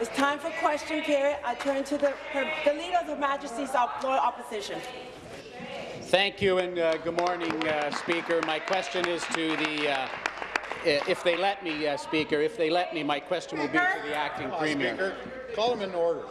It's time for question period. I turn to the, the Leader of Her Majesty's Loyal Opposition. Thank you and uh, good morning, uh, Speaker. My question is to the, uh, if they let me, uh, Speaker, if they let me, my question will be to the acting Premier. Speaker, call him in order.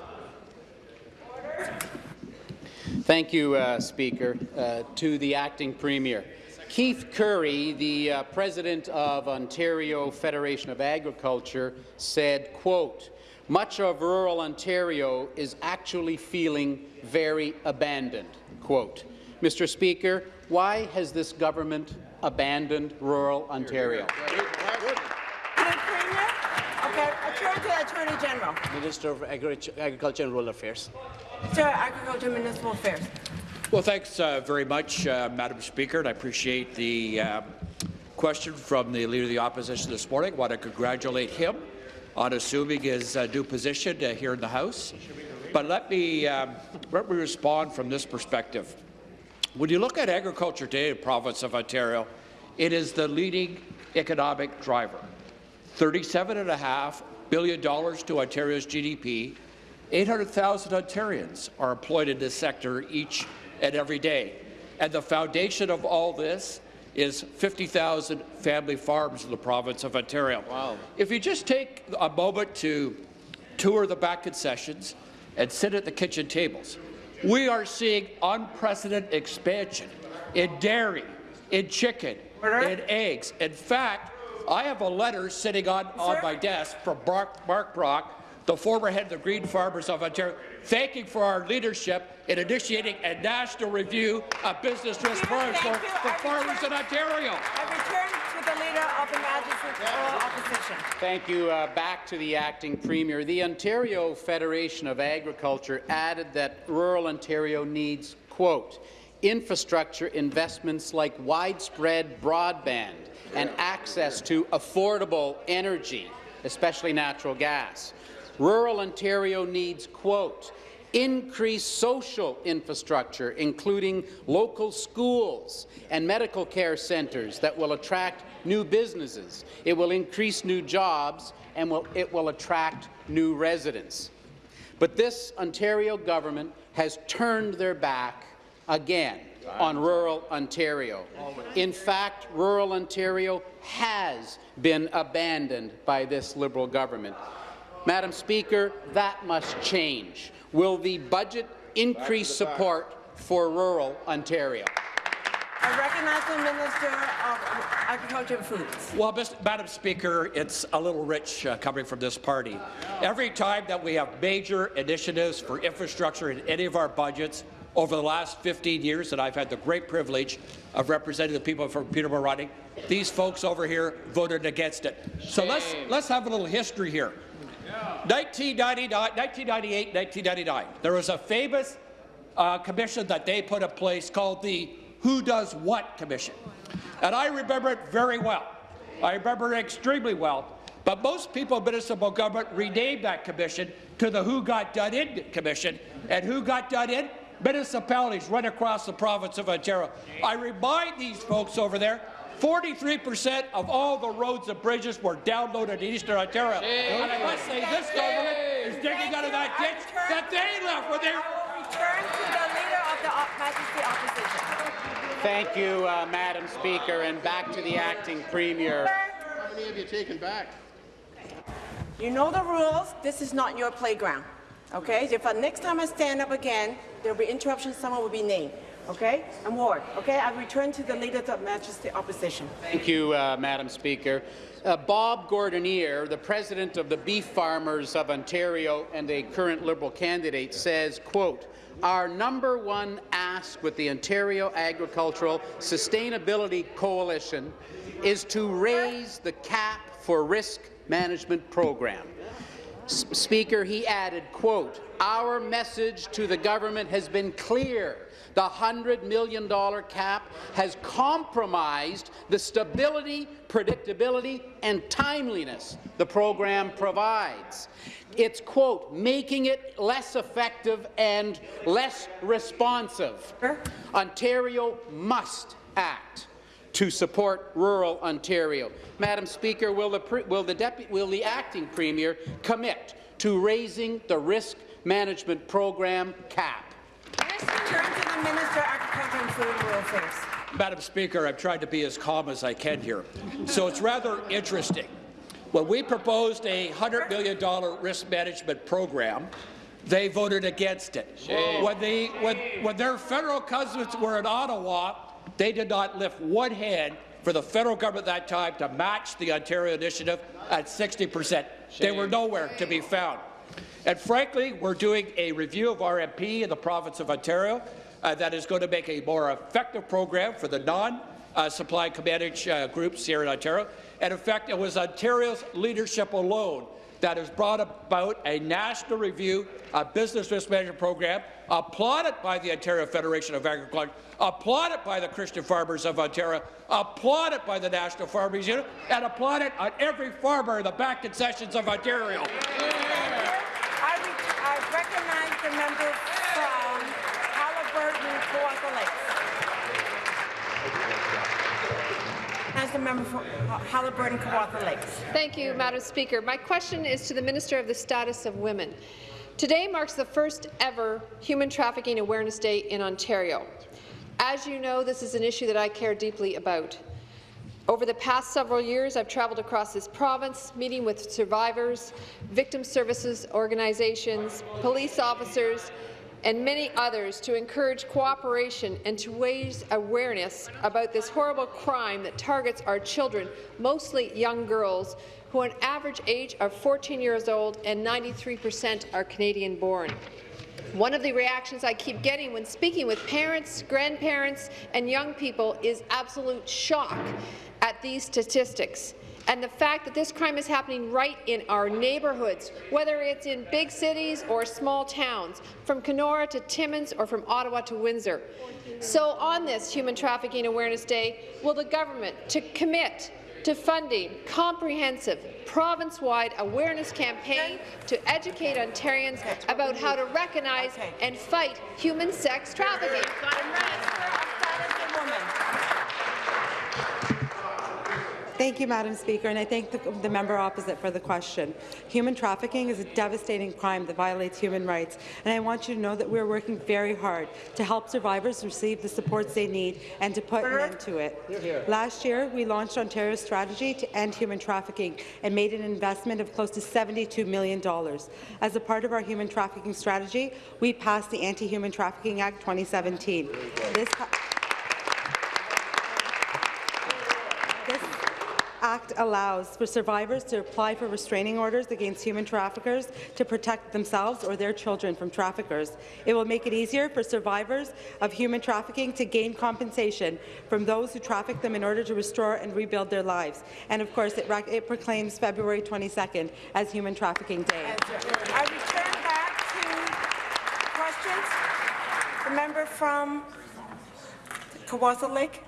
Thank you, uh, Speaker. Uh, to the acting Premier. Keith Currie, the uh, president of Ontario Federation of Agriculture, said, quote, much of rural Ontario is actually feeling very abandoned, quote. Mr. Speaker, why has this government abandoned rural Ontario? Okay, I turn to the Attorney General. Minister of Agri Agriculture and Rural Affairs. Minister of Agriculture and Municipal Affairs. Well, thanks uh, very much, uh, Madam Speaker, and I appreciate the uh, question from the Leader of the Opposition this morning. I want to congratulate him on assuming his uh, new position uh, here in the House. But let me, um, let me respond from this perspective. When you look at agriculture today in the province of Ontario, it is the leading economic driver. $37.5 billion to Ontario's GDP. 800,000 Ontarians are employed in this sector each and every day. And the foundation of all this is 50,000 family farms in the province of Ontario. Wow. If you just take a moment to tour the back concessions and sit at the kitchen tables, we are seeing unprecedented expansion in dairy, in chicken, in eggs. In fact, I have a letter sitting on, on my desk from Mark, Mark Brock, the former head of the Grain Farmers of Ontario, thanking for our leadership in initiating a national review of business risk for, for, for farmers in Ontario. I return to the Leader of the Majesty's Opposition. Thank you. Uh, back to the acting Premier. The Ontario Federation of Agriculture added that rural Ontario needs, quote, infrastructure investments like widespread broadband and access to affordable energy, especially natural gas. Rural Ontario needs, quote, increased social infrastructure, including local schools and medical care centres that will attract new businesses. It will increase new jobs and will, it will attract new residents. But this Ontario government has turned their back again on rural Ontario. In fact, rural Ontario has been abandoned by this Liberal government. Madam Speaker, that must change. Will the budget increase support for rural Ontario? I recognize the Minister of Agriculture and Foods. Well, Mr. Madam Speaker, it's a little rich uh, coming from this party. Every time that we have major initiatives for infrastructure in any of our budgets, over the last 15 years that I've had the great privilege of representing the people from Peterborough Riding, these folks over here voted against it. So let's let's have a little history here. 1999, 1998, 1999, there was a famous uh, commission that they put in place called the Who Does What Commission. And I remember it very well. I remember it extremely well. But most people in municipal government renamed that commission to the Who Got Done In Commission. And who got done in? municipalities right across the province of Ontario. I remind these folks over there 43% of all the roads and bridges were downloaded in Eastern Ontario. And I must say, this government is digging out of that ditch that they left when they Return to the Leader of the Majesty Opposition. Thank you, uh, Madam Speaker, and back to the acting Premier. How many have you taken back? You know the rules. This is not your playground. Okay? If uh, next time I stand up again, there will be interruptions, someone will be named. Okay? I'm Ward. Okay? I return to the Leader of Majesty Opposition. Thank you, uh, Madam Speaker. Uh, Bob Gordanier, the president of the Beef Farmers of Ontario and a current Liberal candidate, says, quote, our number one ask with the Ontario Agricultural Sustainability Coalition is to raise the cap for risk management program. Speaker, he added, quote, our message to the government has been clear. The $100 million cap has compromised the stability, predictability and timeliness the program provides. It's, quote, making it less effective and less responsive. Ontario must act to support rural Ontario. Madam Speaker, will the, will the, will the acting Premier commit to raising the risk management program cap. Let's return to the Minister Agriculture and Food and Rural Affairs. Madam Speaker, I've tried to be as calm as I can here. So it's rather interesting. When we proposed a $100 million risk management program, they voted against it. When, the, when, when their federal cousins were in Ottawa, they did not lift one hand for the federal government at that time to match the Ontario initiative at 60 percent. They were nowhere to be found. And frankly, we're doing a review of RMP in the province of Ontario uh, that is going to make a more effective program for the non uh, commandage uh, groups here in Ontario. And in fact, it was Ontario's leadership alone that has brought about a national review, a business risk management program, applauded by the Ontario Federation of Agriculture, applauded by the Christian Farmers of Ontario, applauded by the National Farmers Union, and applauded on every farmer in the back concessions of Ontario. I, re I recognize the member from Haliburton, Kawartha Lakes. As the member from Haliburton, Kawartha Lakes. Thank you, Madam Speaker. My question is to the Minister of the Status of Women. Today marks the first ever Human Trafficking Awareness Day in Ontario. As you know, this is an issue that I care deeply about. Over the past several years, I've travelled across this province, meeting with survivors, victim services organizations, police officers, and many others to encourage cooperation and to raise awareness about this horrible crime that targets our children, mostly young girls, who an average age of 14 years old and 93 percent are Canadian-born. One of the reactions I keep getting when speaking with parents, grandparents, and young people is absolute shock at these statistics and the fact that this crime is happening right in our neighbourhoods, whether it's in big cities or small towns, from Kenora to Timmins or from Ottawa to Windsor. So on this Human Trafficking Awareness Day, will the government to commit to funding comprehensive province-wide awareness campaign to educate Ontarians about how to recognize and fight human sex trafficking. Minister of Status of Women. Thank you, Madam Speaker, and I thank the, the, member opposite for the question. Human trafficking is a devastating crime that violates human rights, and I want you to know that we're working very hard to help survivors receive the supports they need and to put an end to it. Last year, we launched Ontario's strategy to end human trafficking and made an investment of close to $72 million. As a part of our human trafficking strategy, we passed the Anti-Human Trafficking Act 2017. This This Act allows for survivors to apply for restraining orders against human traffickers to protect themselves or their children from traffickers. It will make it easier for survivors of human trafficking to gain compensation from those who traffic them in order to restore and rebuild their lives. And of course, it, it proclaims February 22nd as Human Trafficking Day. I return back to questions. The member from Kawartha Lake.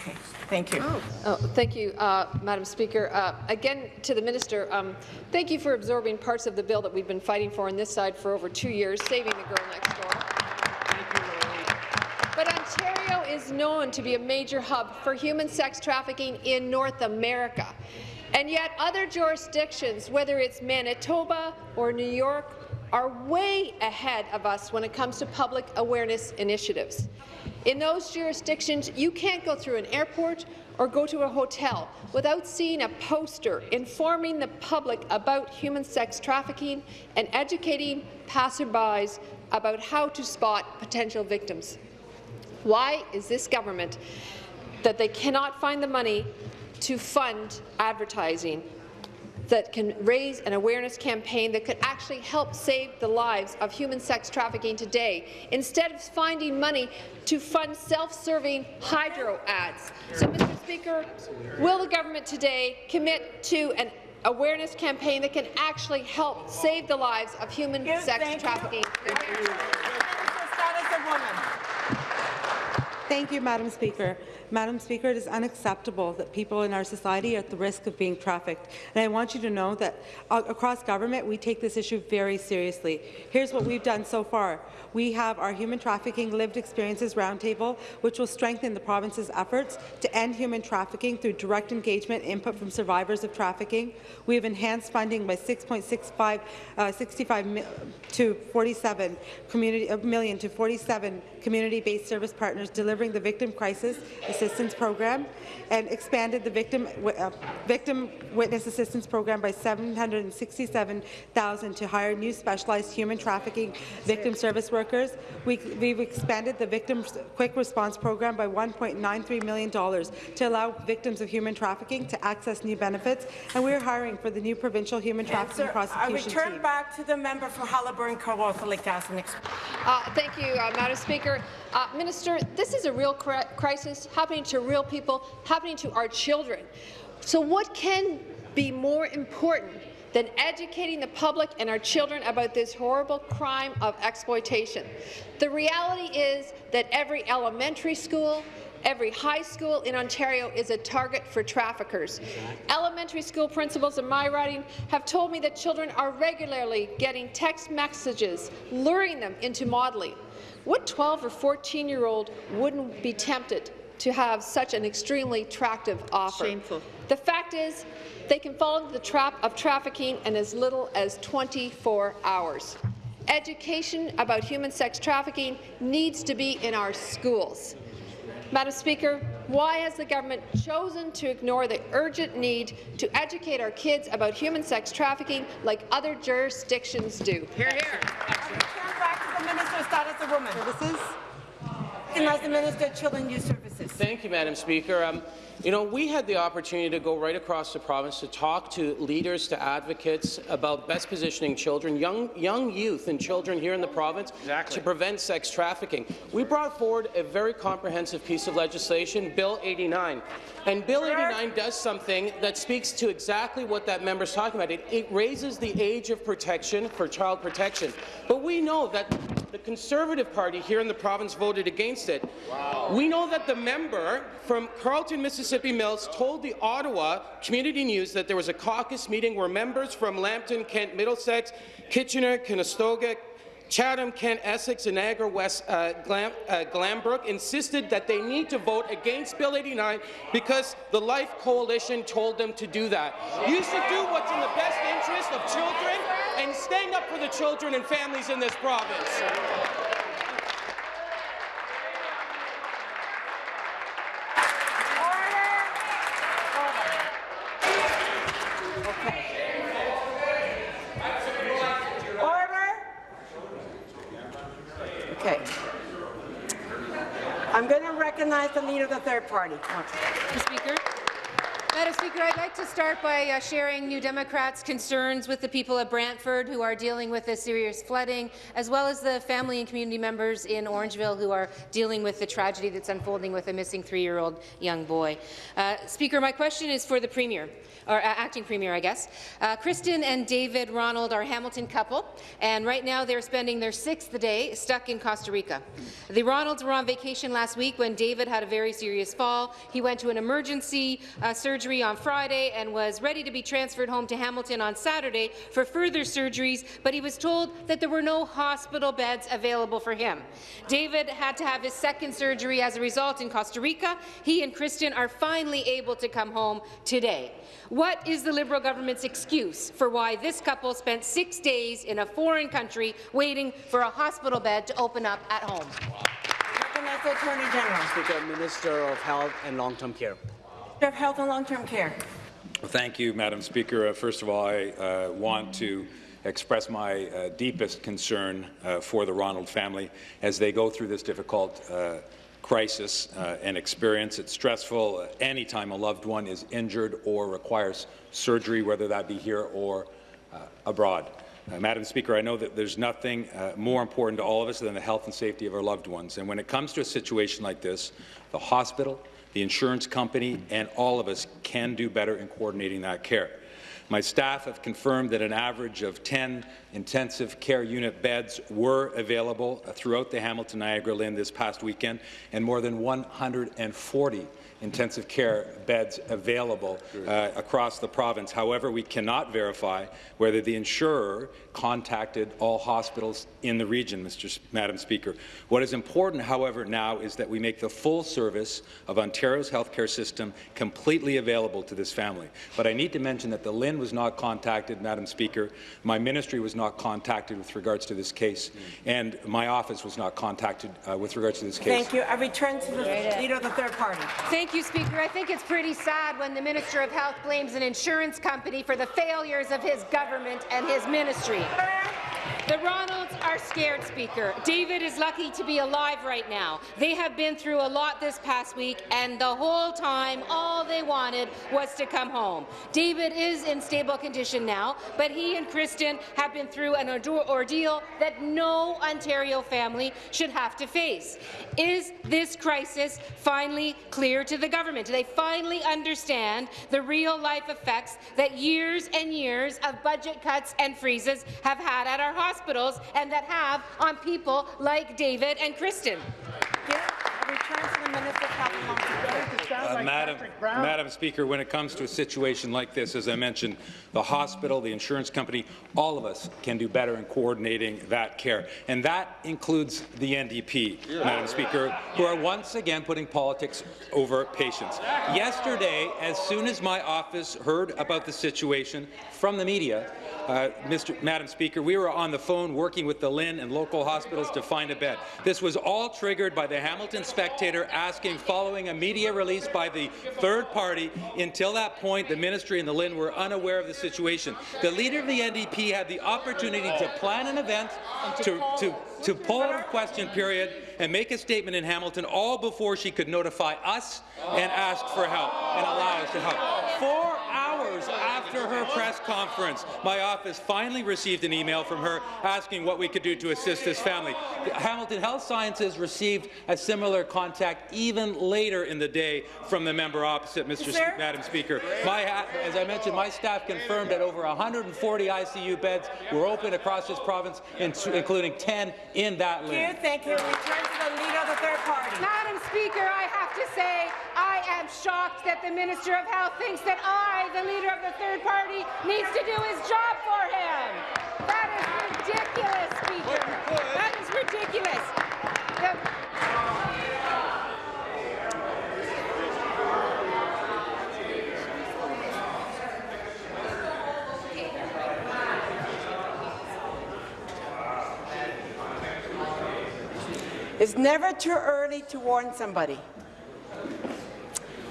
Okay, thank you. Oh, thank you, uh, Madam Speaker. Uh, again, to the minister, um, thank you for absorbing parts of the bill that we've been fighting for on this side for over two years, saving the girl next door. But Ontario is known to be a major hub for human sex trafficking in North America. And yet other jurisdictions, whether it's Manitoba or New York, are way ahead of us when it comes to public awareness initiatives. In those jurisdictions, you can't go through an airport or go to a hotel without seeing a poster informing the public about human sex trafficking and educating passerbys about how to spot potential victims. Why is this government that they cannot find the money to fund advertising that can raise an awareness campaign that could actually help save the lives of human sex trafficking today, instead of finding money to fund self-serving hydro ads. So, Mr. Speaker, will the government today commit to an awareness campaign that can actually help save the lives of human Yes, sex thank trafficking? Minister of Status of Women. Thank you, Madam Speaker. Madam Speaker, it is unacceptable that people in our society are at the risk of being trafficked. And I want you to know that uh, across government, we take this issue very seriously. Here's what we've done so far. We have our Human Trafficking Lived Experiences Roundtable, which will strengthen the province's efforts to end human trafficking through direct engagement input from survivors of trafficking. We have enhanced funding by 6.65 uh, 65 to 47 community million to 47 community-based service partners delivering the Victim Crisis Assistance Program, and expanded the Victim uh, Victim Witness Assistance Program by 767,000 to hire new specialized human trafficking victim service workers. We, we've expanded the Victim Quick Response Program by $1.93 million to allow victims of human trafficking to access new benefits, and we're hiring for the new provincial human trafficking Answer. I return team. back to the member for Haliburton, Kawartha Lake Tassel. Uh, thank you, uh, Madam Speaker. Uh, Minister, this is a real cri crisis happening to real people, happening to our children. So what can be more important than educating the public and our children about this horrible crime of exploitation? The reality is that every elementary school, Every high school in Ontario is a target for traffickers. Elementary school principals in my riding have told me that children are regularly getting text messages luring them into modelling. What 12 or 14-year-old wouldn't be tempted to have such an extremely attractive offer? Shameful. The fact is, they can fall into the trap of trafficking in as little as 24 hours. Education about human sex trafficking needs to be in our schools. Madam Speaker, why has the government chosen to ignore the urgent need to educate our kids about human sex trafficking like other jurisdictions do? Here, here. I return back to the Minister of Status of Women. Services. And as the Minister of Children and Youth Services. Thank you, Madam Speaker. Um, you know, we had the opportunity to go right across the province to talk to leaders, to advocates about best positioning children, young, young youth and children here in the province Exactly. to prevent sex trafficking. We brought forward a very comprehensive piece of legislation, Bill 89. And Bill 89 does something that speaks to exactly what that member is talking about. It, it raises the age of protection for child protection. But we know that the Conservative Party here in the province voted against it. We know that the member from Carleton, Mississippi Mills told the Ottawa Community News that there was a caucus meeting where members from Lambton, Kent, Middlesex, Kitchener, Conestoga, Chatham, Kent, Essex, and Niagara West uh, Glam, uh, Glanbrook insisted that they need to vote against Bill 89 because the Life Coalition told them to do that. You should do what's in the best interest of children and stand up for the children and families in this province. Order. Okay. I'm going to recognize the leader of the third party. Mr. Speaker. Speaker, I'd like to start by uh, sharing New Democrats' concerns with the people of Brantford who are dealing with the serious flooding, as well as the family and community members in Orangeville who are dealing with the tragedy that's unfolding with a missing three-year-old young boy. Uh, Speaker, my question is for the Premier, or uh, Acting Premier, I guess. Uh, Kristen and David Ronald are a Hamilton couple, and right now they're spending their sixth day stuck in Costa Rica. The Ronalds were on vacation last week when David had a very serious fall. He went to an emergency uh, surgery on Friday and was ready to be transferred home to Hamilton on Saturday for further surgeries, but he was told that there were no hospital beds available for him. David had to have his second surgery as a result in Costa Rica. He and Kristen are finally able to come home today. What is the Liberal government's excuse for why this couple spent six days in a foreign country waiting for a hospital bed to open up at home? Recognize the Attorney General. Speaker, Minister of Health and Long-Term Care. Of Health and Long-Term Care. Thank you, Madam Speaker. Uh, first of all, I uh, want to express my uh, deepest concern uh, for the Ronald family as they go through this difficult uh, crisis uh, and experience. It's stressful anytime a loved one is injured or requires surgery, whether that be here or abroad. Uh, Madam Speaker, I know that there's nothing uh, more important to all of us than the health and safety of our loved ones. And when it comes to a situation like this, the hospital, the insurance company, and all of us can do better in coordinating that care. My staff have confirmed that an average of 10 intensive care unit beds were available throughout the Hamilton Niagara LHIN this past weekend, and more than 140 intensive care beds available uh, across the province. However, we cannot verify whether the insurer contacted all hospitals in the region, Mr. S Madam Speaker. What is important, however, now is that we make the full service of Ontario's healthcare system completely available to this family. But I need to mention that the LHIN was not contacted, Madam Speaker. My ministry was not contacted with regards to this case, and my office was not contacted uh, with regards to this case. Thank you. I return to the leader of the third party. Thank you, Speaker. I think it's pretty sad when the Minister of Health blames an insurance company for the failures of his government and his ministry. Sim. The Ronalds are scared, Speaker. David is lucky to be alive right now. They have been through a lot this past week, and the whole time, all they wanted was to come home. David is in stable condition now, but he and Kristen have been through an ordeal that no Ontario family should have to face. Is this crisis finally clear to the government? Do they finally understand the real-life effects that years and years of budget cuts and freezes have had at our hospitals and that have on people like David and Kristen. Uh, Madam, Madam Speaker, when it comes to a situation like this, as I mentioned, the hospital, the insurance company, all of us can do better in coordinating that care. And that includes the NDP, yeah. Madam Speaker, who are once again putting politics over patients. Yesterday, as soon as my office heard about the situation from the media, uh, Mr. Madam Speaker, we were on the phone working with the LHIN and local hospitals to find a bed. This was all triggered by the Hamilton Spectator asking, following a media release by the third party. Until that point, the ministry and the LHIN were unaware of the situation. The leader of the NDP had the opportunity to plan an event, to, to, to pull a question period, and make a statement in Hamilton all before she could notify us and ask for help and allow us to help. Four after her press conference, my office finally received an email from her asking what we could do to assist this family. Hamilton Health Sciences received a similar contact even later in the day from the member opposite, Mr. Sp Madam Speaker. My, as I mentioned, my staff confirmed that over 140 ICU beds were open across this province, including 10 in that list. Thank you. Thank you. Return to the leader of the third party. Speaker, I have to say I am shocked that the Minister of Health thinks that I, the leader of the third party, needs to do his job for him. That is ridiculous, Speaker. That is ridiculous. The It's never too early to warn somebody.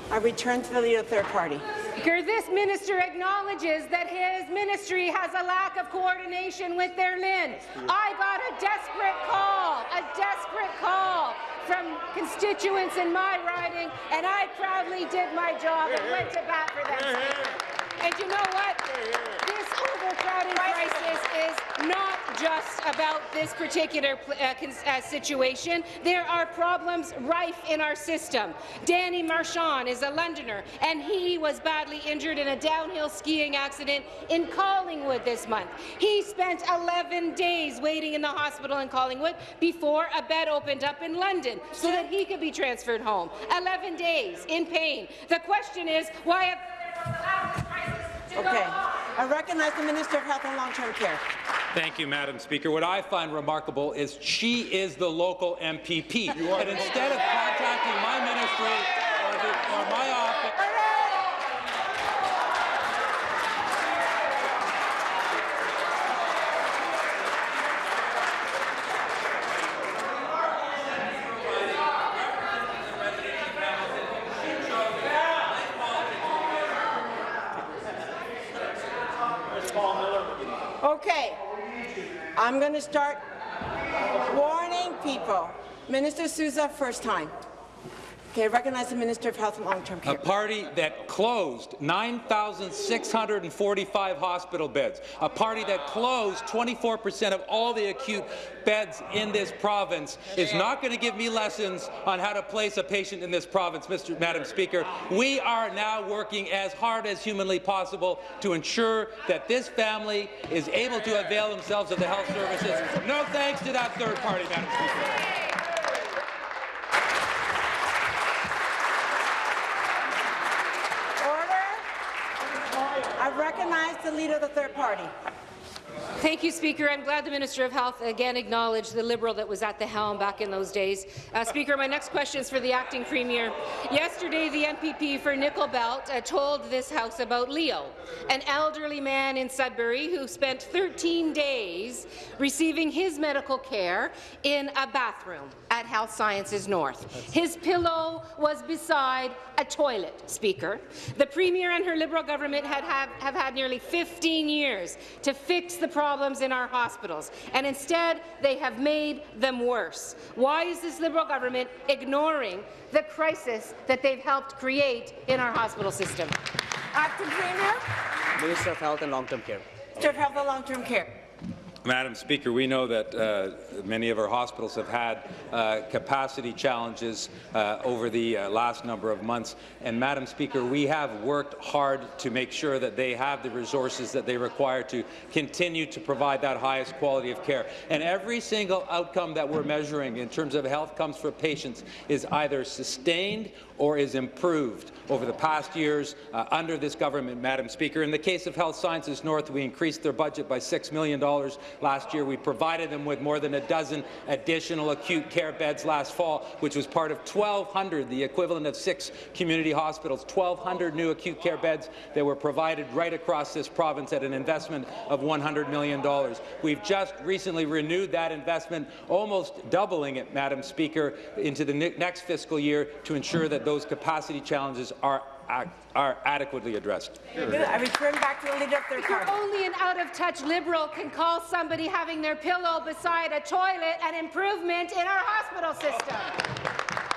I return to the leader third party. This minister acknowledges that his ministry has a lack of coordination with their LHIN. I got a desperate call, a desperate call from constituents in my riding, and I proudly did my job and went to bat for them. And you know what? This overcrowding crisis is not just about this particular uh, uh, situation. There are problems rife in our system. Danny Marchand is a Londoner, and he was badly injured in a downhill skiing accident in Collingwood this month. He spent 11 days waiting in the hospital in Collingwood before a bed opened up in London so that he could be transferred home. 11 days in pain. The question is, why have Okay. I recognize the Minister of Health and Long-Term Care. Thank you, Madam Speaker. What I find remarkable is she is the local MPP. And instead of contacting my ministry or, the, or my office... I'm going to start warning people. Minister Sousa, first time. Okay, I recognize the Minister of Health and Long-Term Care. A party that closed 9,645 hospital beds. A party that closed 24 percent of all the acute beds in this province is not going to give me lessons on how to place a patient in this province, Mr. Madam Speaker. We are now working as hard as humanly possible to ensure that this family is able to avail themselves of the health services. No thanks to that third party, Madam Speaker. Order. I recognize the leader of the third party. Thank you, Speaker. I'm glad the Minister of Health again acknowledged the Liberal that was at the helm back in those days. Uh, Speaker, my next question is for the acting Premier. Yesterday, the MPP for Nickel Belt uh, told this House about Leo, an elderly man in Sudbury who spent 13 days receiving his medical care in a bathroom at Health Sciences North. His pillow was beside a toilet, Speaker. The Premier and her Liberal government had have, have had nearly 15 years to fix the problems in our hospitals, and instead they have made them worse. Why is this Liberal government ignoring the crisis that they've helped create in our hospital system? Acting Premier, Minister of Health and Long-Term Care. Minister of Health and Long-Term Care. Madam Speaker, we know that uh, many of our hospitals have had uh, capacity challenges uh, over the uh, last number of months. And Madam Speaker, we have worked hard to make sure that they have the resources that they require to continue to provide that highest quality of care. And every single outcome that we're measuring in terms of health comes for patients is either sustained or is improved over the past years uh, under this government, Madam Speaker. In the case of Health Sciences North, we increased their budget by $6 million last year. We provided them with more than a dozen additional acute care beds last fall, which was part of 1,200, the equivalent of six community hospitals, 1,200 new acute care beds that were provided right across this province at an investment of $100 million. We've just recently renewed that investment, almost doubling it, Madam Speaker, into the next fiscal year to ensure that those capacity challenges are are adequately addressed. I return back to the leader of third party. only an out-of-touch Liberal can call somebody having their pillow beside a toilet an improvement in our hospital system.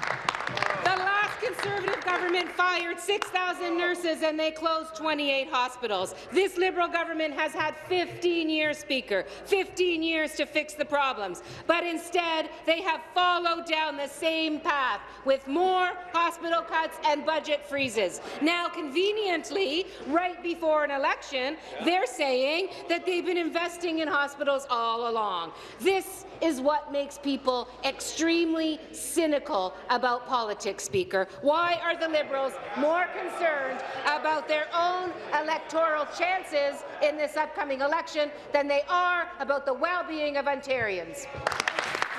The last Conservative government fired 6,000 nurses and they closed 28 hospitals. This Liberal government has had 15 years, Speaker, 15 years to fix the problems. But instead, they have followed down the same path with more hospital cuts and budget freezes. Now, conveniently, right before an election, they're saying that they've been investing in hospitals all along. This is what makes people extremely cynical about politics, Speaker. Why are the Liberals more concerned about their own electoral chances in this upcoming election than they are about the well-being of Ontarians?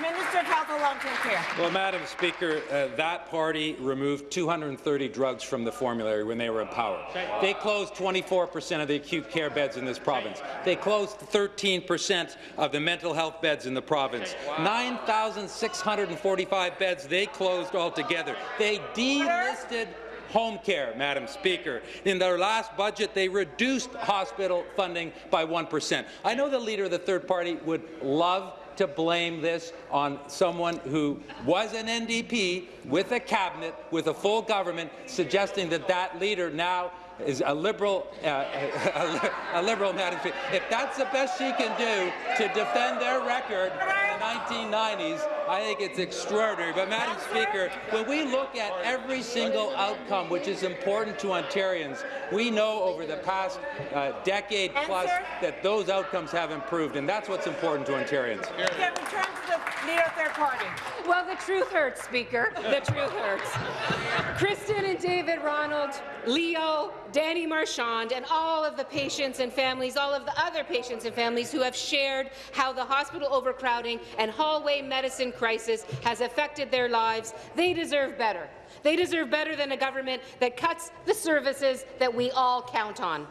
Minister of Health and Long-Term Care. Well, Madam Speaker, uh, that party removed 230 drugs from the formulary when they were in power. They closed 24 percent of the acute care beds in this province. They closed 13 percent of the mental health beds in the province. 9,645 beds they closed altogether. They delisted home care, Madam Speaker. In their last budget, they reduced hospital funding by 1%. I know the leader of the third party would love to blame this on someone who was an NDP with a cabinet, with a full government, suggesting that that leader now is a liberal, uh, a, a liberal Madam Speaker. If that's the best she can do to defend their record in the 1990s, I think it's extraordinary. But, Madam Speaker, when we look at every single outcome which is important to Ontarians, we know over the past uh, decade plus that those outcomes have improved, and that's what's important to Ontarians. Okay, return to the leader of third party. Well, the truth hurts, Speaker. The truth hurts. Kristen and David Ronald, Leo, Danny Marchand, and all of the patients and families, all of the other patients and families who have shared how the hospital overcrowding and hallway medicine crisis has affected their lives, they deserve better. They deserve better than a government that cuts the services that we all count on.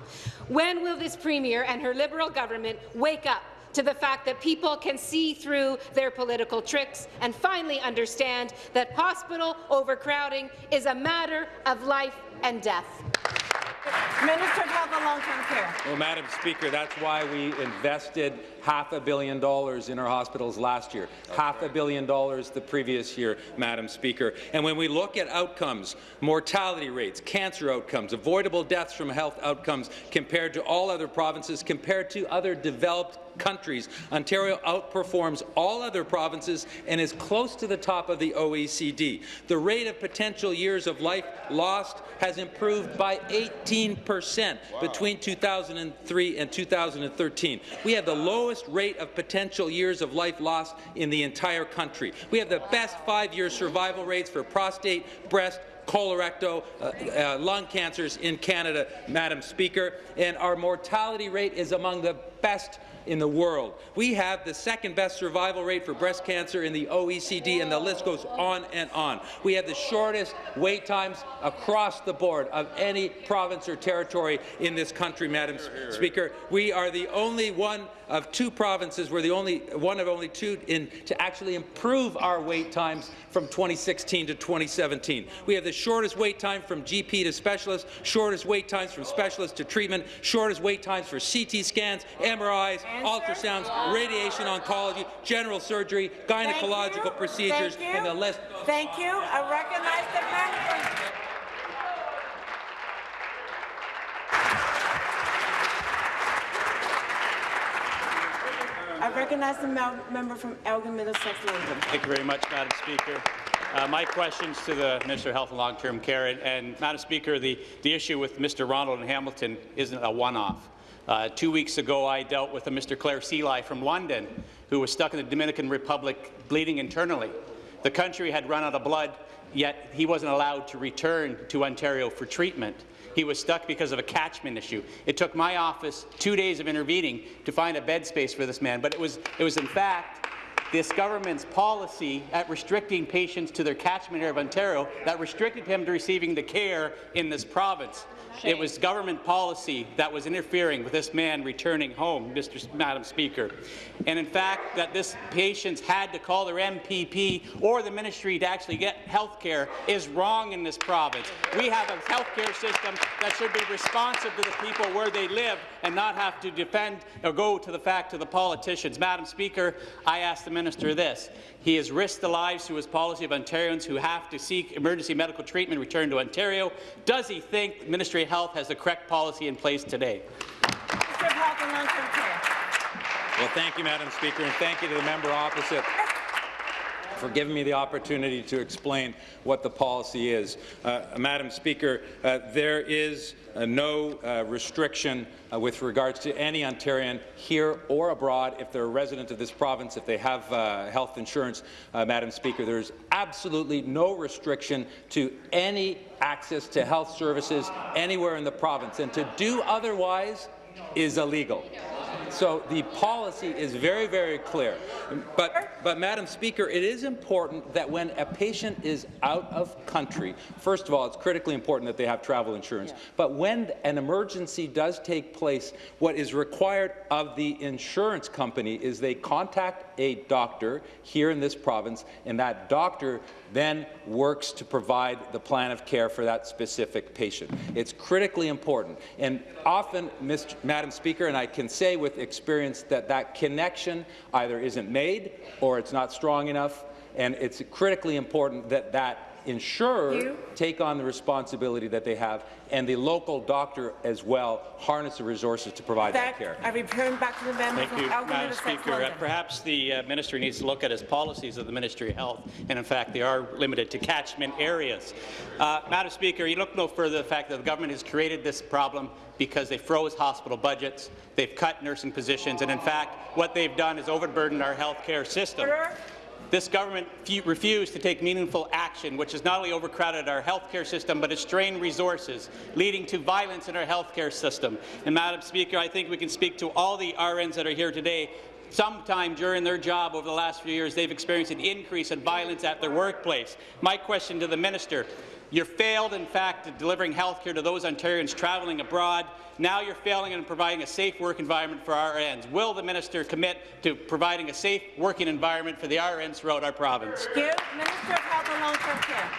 When will this Premier and her Liberal government wake up to the fact that people can see through their political tricks and finally understand that hospital overcrowding is a matter of life and death. Minister of Health and Long-Term Care. Well, Madam Speaker, that's why we invested half a billion dollars in our hospitals last year, half a billion dollars the previous year, Madam Speaker. And when we look at outcomes, mortality rates, cancer outcomes, avoidable deaths from health outcomes compared to all other provinces, compared to other developed countries. Ontario outperforms all other provinces and is close to the top of the OECD. The rate of potential years of life lost has improved by 18 percent between 2003 and 2013. We have the lowest rate of potential years of life lost in the entire country. We have the best five-year survival rates for prostate, breast, colorectal, uh, uh, lung cancers in Canada, Madam Speaker, and our mortality rate is among the best in the world. We have the second best survival rate for breast cancer in the OECD, and the list goes on and on. We have the shortest wait times across the board of any province or territory in this country, Madam Speaker. We are the only one of two provinces, we're the only one of only two in to actually improve our wait times from 2016 to 2017. We have the shortest wait time from GP to specialist, shortest wait times from specialist to treatment, shortest wait times for CT scans, MRIs, ultrasounds, radiation oncology, general surgery, gynecological procedures, and the list. Thank you. I recognize the member. I recognize the member from Elgin Middlesex London. Thank you very much, Madam Speaker. Uh, my questions to the Minister of Health and Long-Term Care, and, and, Madam Speaker, the, the issue with Mr. Ronald in Hamilton isn't a one-off. Uh, two weeks ago, I dealt with a Mr. Claire Seeley from London who was stuck in the Dominican Republic bleeding internally. The country had run out of blood, yet he wasn't allowed to return to Ontario for treatment. He was stuck because of a catchment issue. It took my office two days of intervening to find a bed space for this man, but it was, it was in fact this government's policy at restricting patients to their catchment area of Ontario that restricted him to receiving the care in this province. It was government policy that was interfering with this man returning home, Mr. Madam Speaker. And in fact, that this patients had to call their MPP or the ministry to actually get health care is wrong in this province. We have a health care system that should be responsive to the people where they live and not have to defend or go to the fact to the politicians. Madam Speaker, I ask the minister this. He has risked the lives through his policy of Ontarians who have to seek emergency medical treatment return to Ontario. Does he think the Ministry of Health has the correct policy in place today? Well, thank you, Madam Speaker, and thank you to the member opposite for giving me the opportunity to explain what the policy is. Uh, Madam Speaker, uh, there is uh, no uh, restriction uh, with regards to any Ontarian here or abroad if they're a resident of this province, if they have uh, health insurance, Madam Speaker. There's absolutely no restriction to any access to health services anywhere in the province, and to do otherwise is illegal. So the policy is very, very clear. But, but, Madam Speaker, it is important that when a patient is out of country, first of all, it's critically important that they have travel insurance. Yeah. But when an emergency does take place, what is required of the insurance company is they contact a doctor here in this province, and that doctor then works to provide the plan of care for that specific patient. It's critically important. And often, Mr. Madam Speaker, and I can say with experience that that connection either isn't made or it's not strong enough, and it's critically important that that insurer take on the responsibility that they have, and the local doctor as well harness the resources to provide that, that care. I return back to the member Thank you, Madam Speaker. Uh, perhaps the uh, minister needs to look at his policies of the Ministry of Health, and in fact, they are limited to catchment areas. Uh, Madam Speaker, you look no further the fact that the government has created this problem because they froze hospital budgets, they've cut nursing positions, and in fact, what they've done is overburdened our health care system. This government refused to take meaningful action, which has not only overcrowded our healthcare system, but has strained resources, leading to violence in our healthcare system. And, Madam Speaker, I think we can speak to all the RNs that are here today sometime during their job over the last few years, they've experienced an increase in violence at their workplace. My question to the minister, you failed, in fact, at delivering health care to those Ontarians travelling abroad. Now you're failing in providing a safe work environment for RNs. Will the minister commit to providing a safe working environment for the RNs throughout our province? Thank you. Minister of Health and Long-Term Care.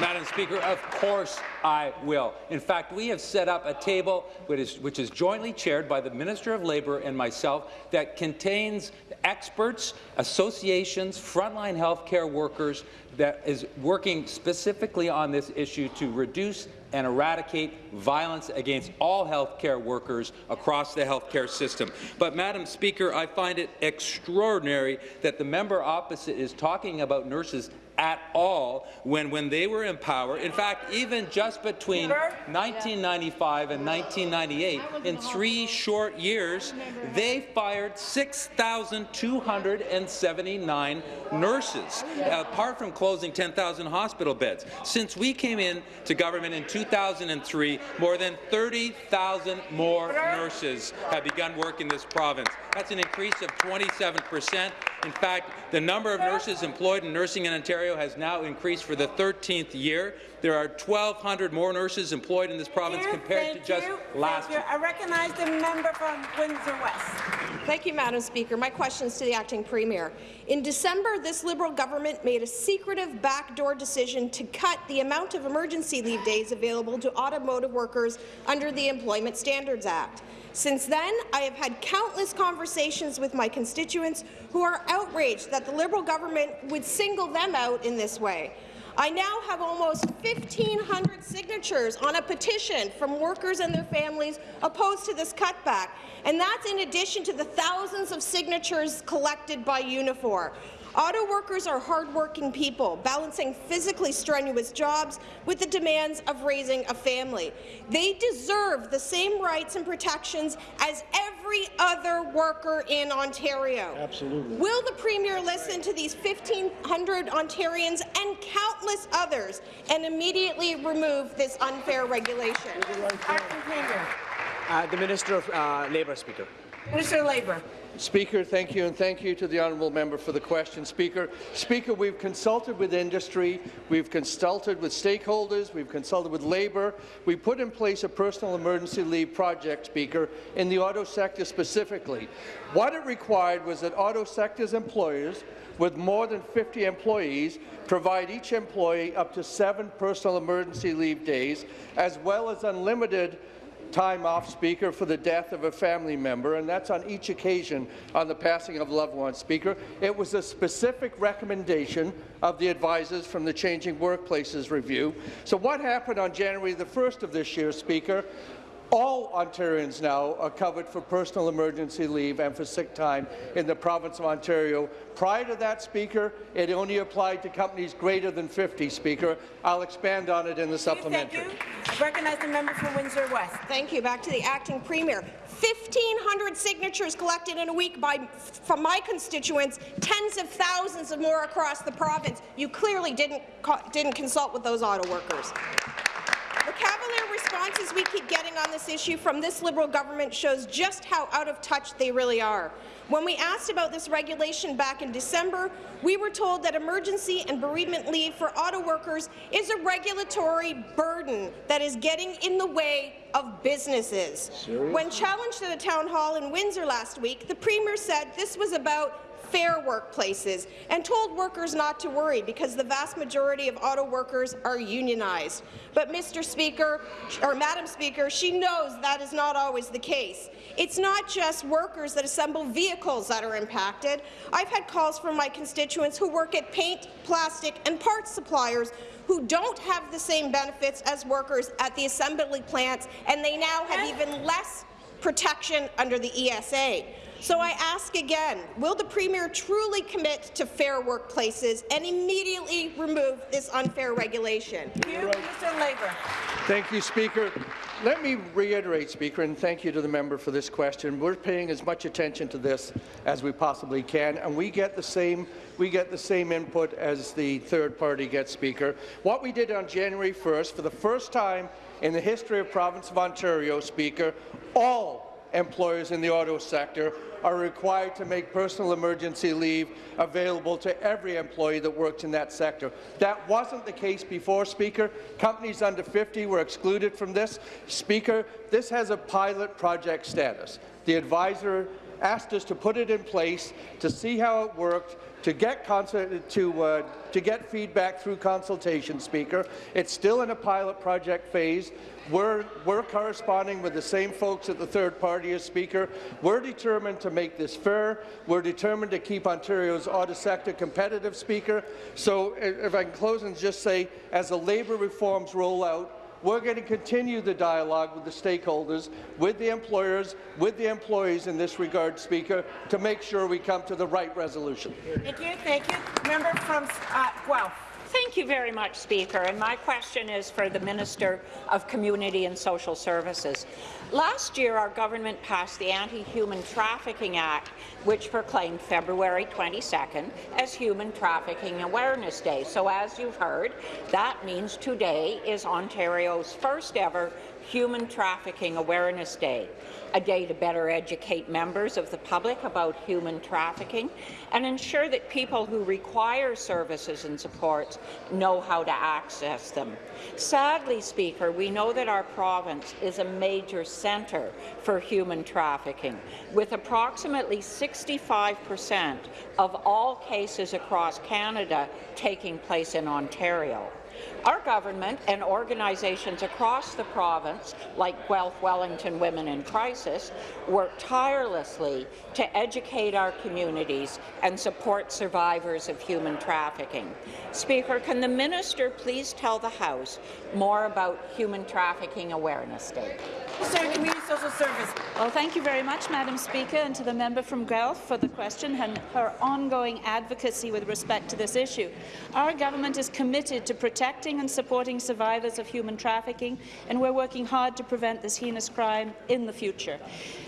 Madam Speaker, of course I will. In fact, we have set up a table which is, which is jointly chaired by the Minister of Labour and myself that contains experts, associations, frontline healthcare workers that is working specifically on this issue to reduce and eradicate violence against all healthcare workers across the healthcare system. But, Madam Speaker, I find it extraordinary that the member opposite is talking about nurses at all when, when they were in power. In fact, even just between 1995 and 1998, in three short years, they fired 6,279 nurses, apart from closing 10,000 hospital beds. Since we came in to government in 2003, more than 30,000 more nurses have begun work in this province. That's an increase of 27 percent. In fact, the number of nurses employed in nursing in Ontario has now increased for the 13th year. There are 1,200 more nurses employed in this province Thank compared thank to just you, last thank you. I recognize the member from Windsor West. Thank you, Madam Speaker. My question is to the acting premier. In December, this Liberal government made a secretive backdoor decision to cut the amount of emergency leave days available to automotive workers under the Employment Standards Act. Since then, I have had countless conversations with my constituents who are outraged that the Liberal government would single them out in this way. I now have almost 1,500 signatures on a petition from workers and their families opposed to this cutback, and that's in addition to the thousands of signatures collected by Unifor. Auto workers are hardworking people, balancing physically strenuous jobs with the demands of raising a family. They deserve the same rights and protections as every other worker in Ontario. Absolutely. Will the Premier listen to these 1,500 Ontarians and countless others and immediately remove this unfair regulation? Uh, the Minister of uh, Labour, Speaker. Minister of Labour. Speaker, thank you, and thank you to the honourable member for the question. Speaker, Speaker, we've consulted with industry, we've consulted with stakeholders, we've consulted with labour. We put in place a personal emergency leave project, Speaker, in the auto sector specifically. What it required was that auto sector's employers with more than 50 employees provide each employee up to seven personal emergency leave days, as well as unlimited time off Speaker for the death of a family member, and that's on each occasion on the passing of loved ones, Speaker. It was a specific recommendation of the advisors from the Changing Workplaces Review. So what happened on January the 1st of this year, Speaker? All Ontarians now are covered for personal emergency leave and for sick time in the province of Ontario. Prior to that, Speaker, it only applied to companies greater than 50, Speaker. I'll expand on it in the supplementary. Thank you. I recognize the member from Windsor West. Thank you. Back to the acting premier. 1,500 signatures collected in a week by, from my constituents, tens of thousands of more across the province. You clearly didn't, didn't consult with those auto workers. The cavalier responses we keep getting on this issue from this Liberal government shows just how out of touch they really are. When we asked about this regulation back in December, we were told that emergency and bereavement leave for auto workers is a regulatory burden that is getting in the way of businesses. Seriously? When challenged at a town hall in Windsor last week, the Premier said this was about fair workplaces and told workers not to worry because the vast majority of auto workers are unionized. But Mr. Speaker, or Madam Speaker, she knows that is not always the case. It's not just workers that assemble vehicles that are impacted. I've had calls from my constituents who work at paint, plastic and parts suppliers who don't have the same benefits as workers at the assembly plants, and they now have even less protection under the ESA. So I ask again, will the Premier truly commit to fair workplaces and immediately remove this unfair regulation? Thank you, Mr. Labour. Thank you, Speaker. Let me reiterate, Speaker, and thank you to the member for this question. We're paying as much attention to this as we possibly can, and we get the same we get the same input as the third party gets, Speaker. What we did on January 1st, for the first time in the history of province of Ontario, Speaker, all employers in the auto sector are required to make personal emergency leave available to every employee that works in that sector. That wasn't the case before, Speaker. Companies under 50 were excluded from this. Speaker, this has a pilot project status. The advisor asked us to put it in place, to see how it worked, to get to uh, to get feedback through consultation, Speaker. It's still in a pilot project phase. We're, we're corresponding with the same folks at the third party as Speaker. We're determined to make this fair. We're determined to keep Ontario's auto sector competitive, Speaker. So if I can close and just say, as the labour reforms roll out, we're going to continue the dialogue with the stakeholders, with the employers, with the employees in this regard, Speaker, to make sure we come to the right resolution. Thank you. Thank you. Member from uh, Guelph. Thank you very much, Speaker. And my question is for the Minister of Community and Social Services. Last year, our government passed the Anti-Human Trafficking Act, which proclaimed February 22nd as Human Trafficking Awareness Day. So as you've heard, that means today is Ontario's first ever Human Trafficking Awareness Day, a day to better educate members of the public about human trafficking and ensure that people who require services and supports know how to access them. Sadly, Speaker, we know that our province is a major centre for human trafficking, with approximately 65 per cent of all cases across Canada taking place in Ontario. Our government and organizations across the province, like Guelph Wellington Women in Crisis, work tirelessly to educate our communities and support survivors of human trafficking. Speaker, can the minister please tell the House more about Human Trafficking Awareness Day? Community Social Service. Well, thank you very much, Madam Speaker, and to the member from Guelph for the question and her ongoing advocacy with respect to this issue. Our government is committed to protecting and supporting survivors of human trafficking, and we're working hard to prevent this heinous crime in the future.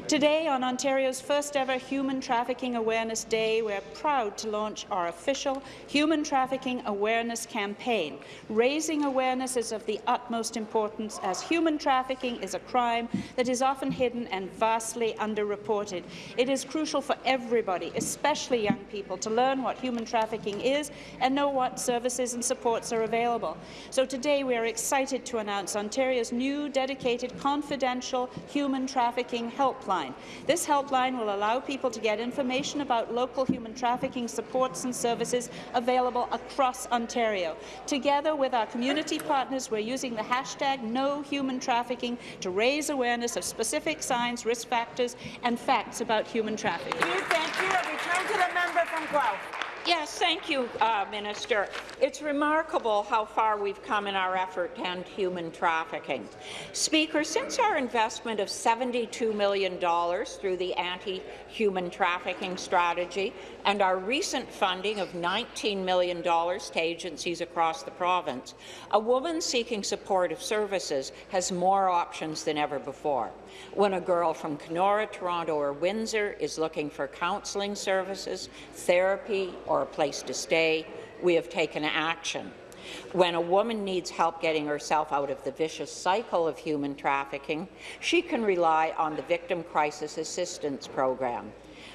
Today, on Ontario's first ever Human Trafficking Awareness Day, we're proud to launch our official Human Trafficking Awareness Campaign. Raising awareness is of the utmost importance as human trafficking is a crime that is often hidden and vastly underreported. It is crucial for everybody, especially young people, to learn what human trafficking is and know what services and supports are available. So today we are excited to announce Ontario's new dedicated confidential human trafficking helpline. This helpline will allow people to get information about local human trafficking supports and services available across Ontario. Together with our community partners, we're using the hashtag NoHumanTrafficking to raise awareness of specific signs, risk factors and facts about human trafficking. Thank you. Thank you. I return to the member from Guelph. Yes, thank you, uh, Minister. It's remarkable how far we've come in our effort to end human trafficking. Speaker, since our investment of $72 million through the anti-human trafficking strategy and our recent funding of $19 million to agencies across the province, a woman seeking supportive services has more options than ever before. When a girl from Kenora, Toronto or Windsor is looking for counselling services, therapy or a place to stay, we have taken action. When a woman needs help getting herself out of the vicious cycle of human trafficking, she can rely on the Victim Crisis Assistance Program.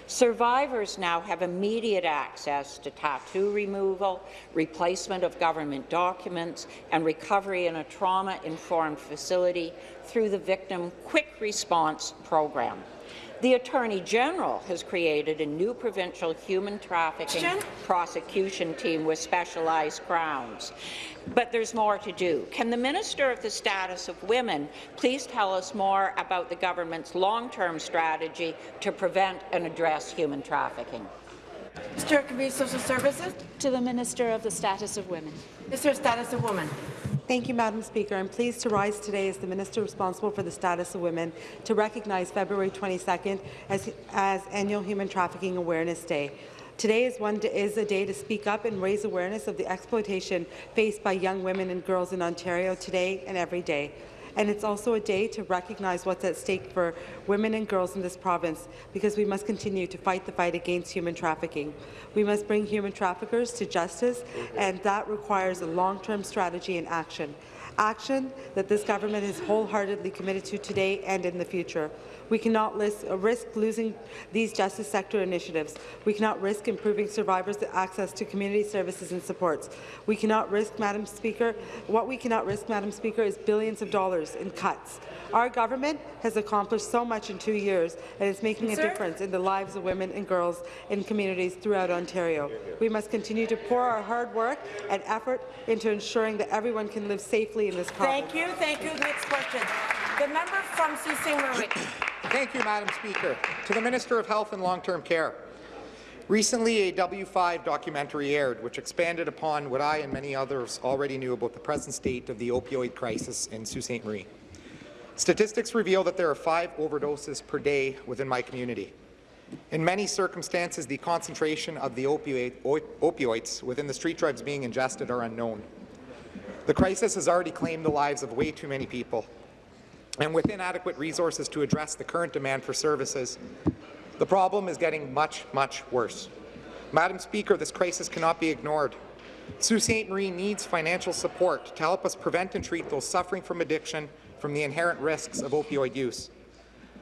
Survivors now have immediate access to tattoo removal, replacement of government documents, and recovery in a trauma-informed facility through the Victim Quick Response Program. The Attorney General has created a new provincial human trafficking prosecution team with specialized crowns. But there's more to do. Can the Minister of the Status of Women please tell us more about the government's long-term strategy to prevent and address human trafficking? Minister of Community Social Services. To the Minister of the Status of Women. Minister of Status of Women. Thank you, Madam Speaker. I'm pleased to rise today as the Minister responsible for the status of women to recognize February 22nd as, as Annual Human Trafficking Awareness Day. Today is, one, is a day to speak up and raise awareness of the exploitation faced by young women and girls in Ontario today and every day and it's also a day to recognize what's at stake for women and girls in this province because we must continue to fight the fight against human trafficking. We must bring human traffickers to justice, and that requires a long-term strategy and action. Action that this government is wholeheartedly committed to today and in the future. We cannot list, uh, risk losing these justice sector initiatives. We cannot risk improving survivors' access to community services and supports. We cannot risk, Madam Speaker, what we cannot risk, Madam Speaker, is billions of dollars in cuts. Our government has accomplished so much in two years and is making a Sir? difference in the lives of women and girls in communities throughout Ontario. We must continue to pour our hard work and effort into ensuring that everyone can live safely in this province. Thank you, thank you. Next question. The member from Sault. Thank you, Madam Speaker. To the Minister of Health and Long-Term Care. Recently, a W5 documentary aired, which expanded upon what I and many others already knew about the present state of the opioid crisis in Sault Ste. Marie. Statistics reveal that there are five overdoses per day within my community. In many circumstances, the concentration of the opioid, opioids within the street drugs being ingested are unknown. The crisis has already claimed the lives of way too many people, and with inadequate resources to address the current demand for services, the problem is getting much, much worse. Madam Speaker, this crisis cannot be ignored. Sault Ste. Marie needs financial support to help us prevent and treat those suffering from addiction from the inherent risks of opioid use.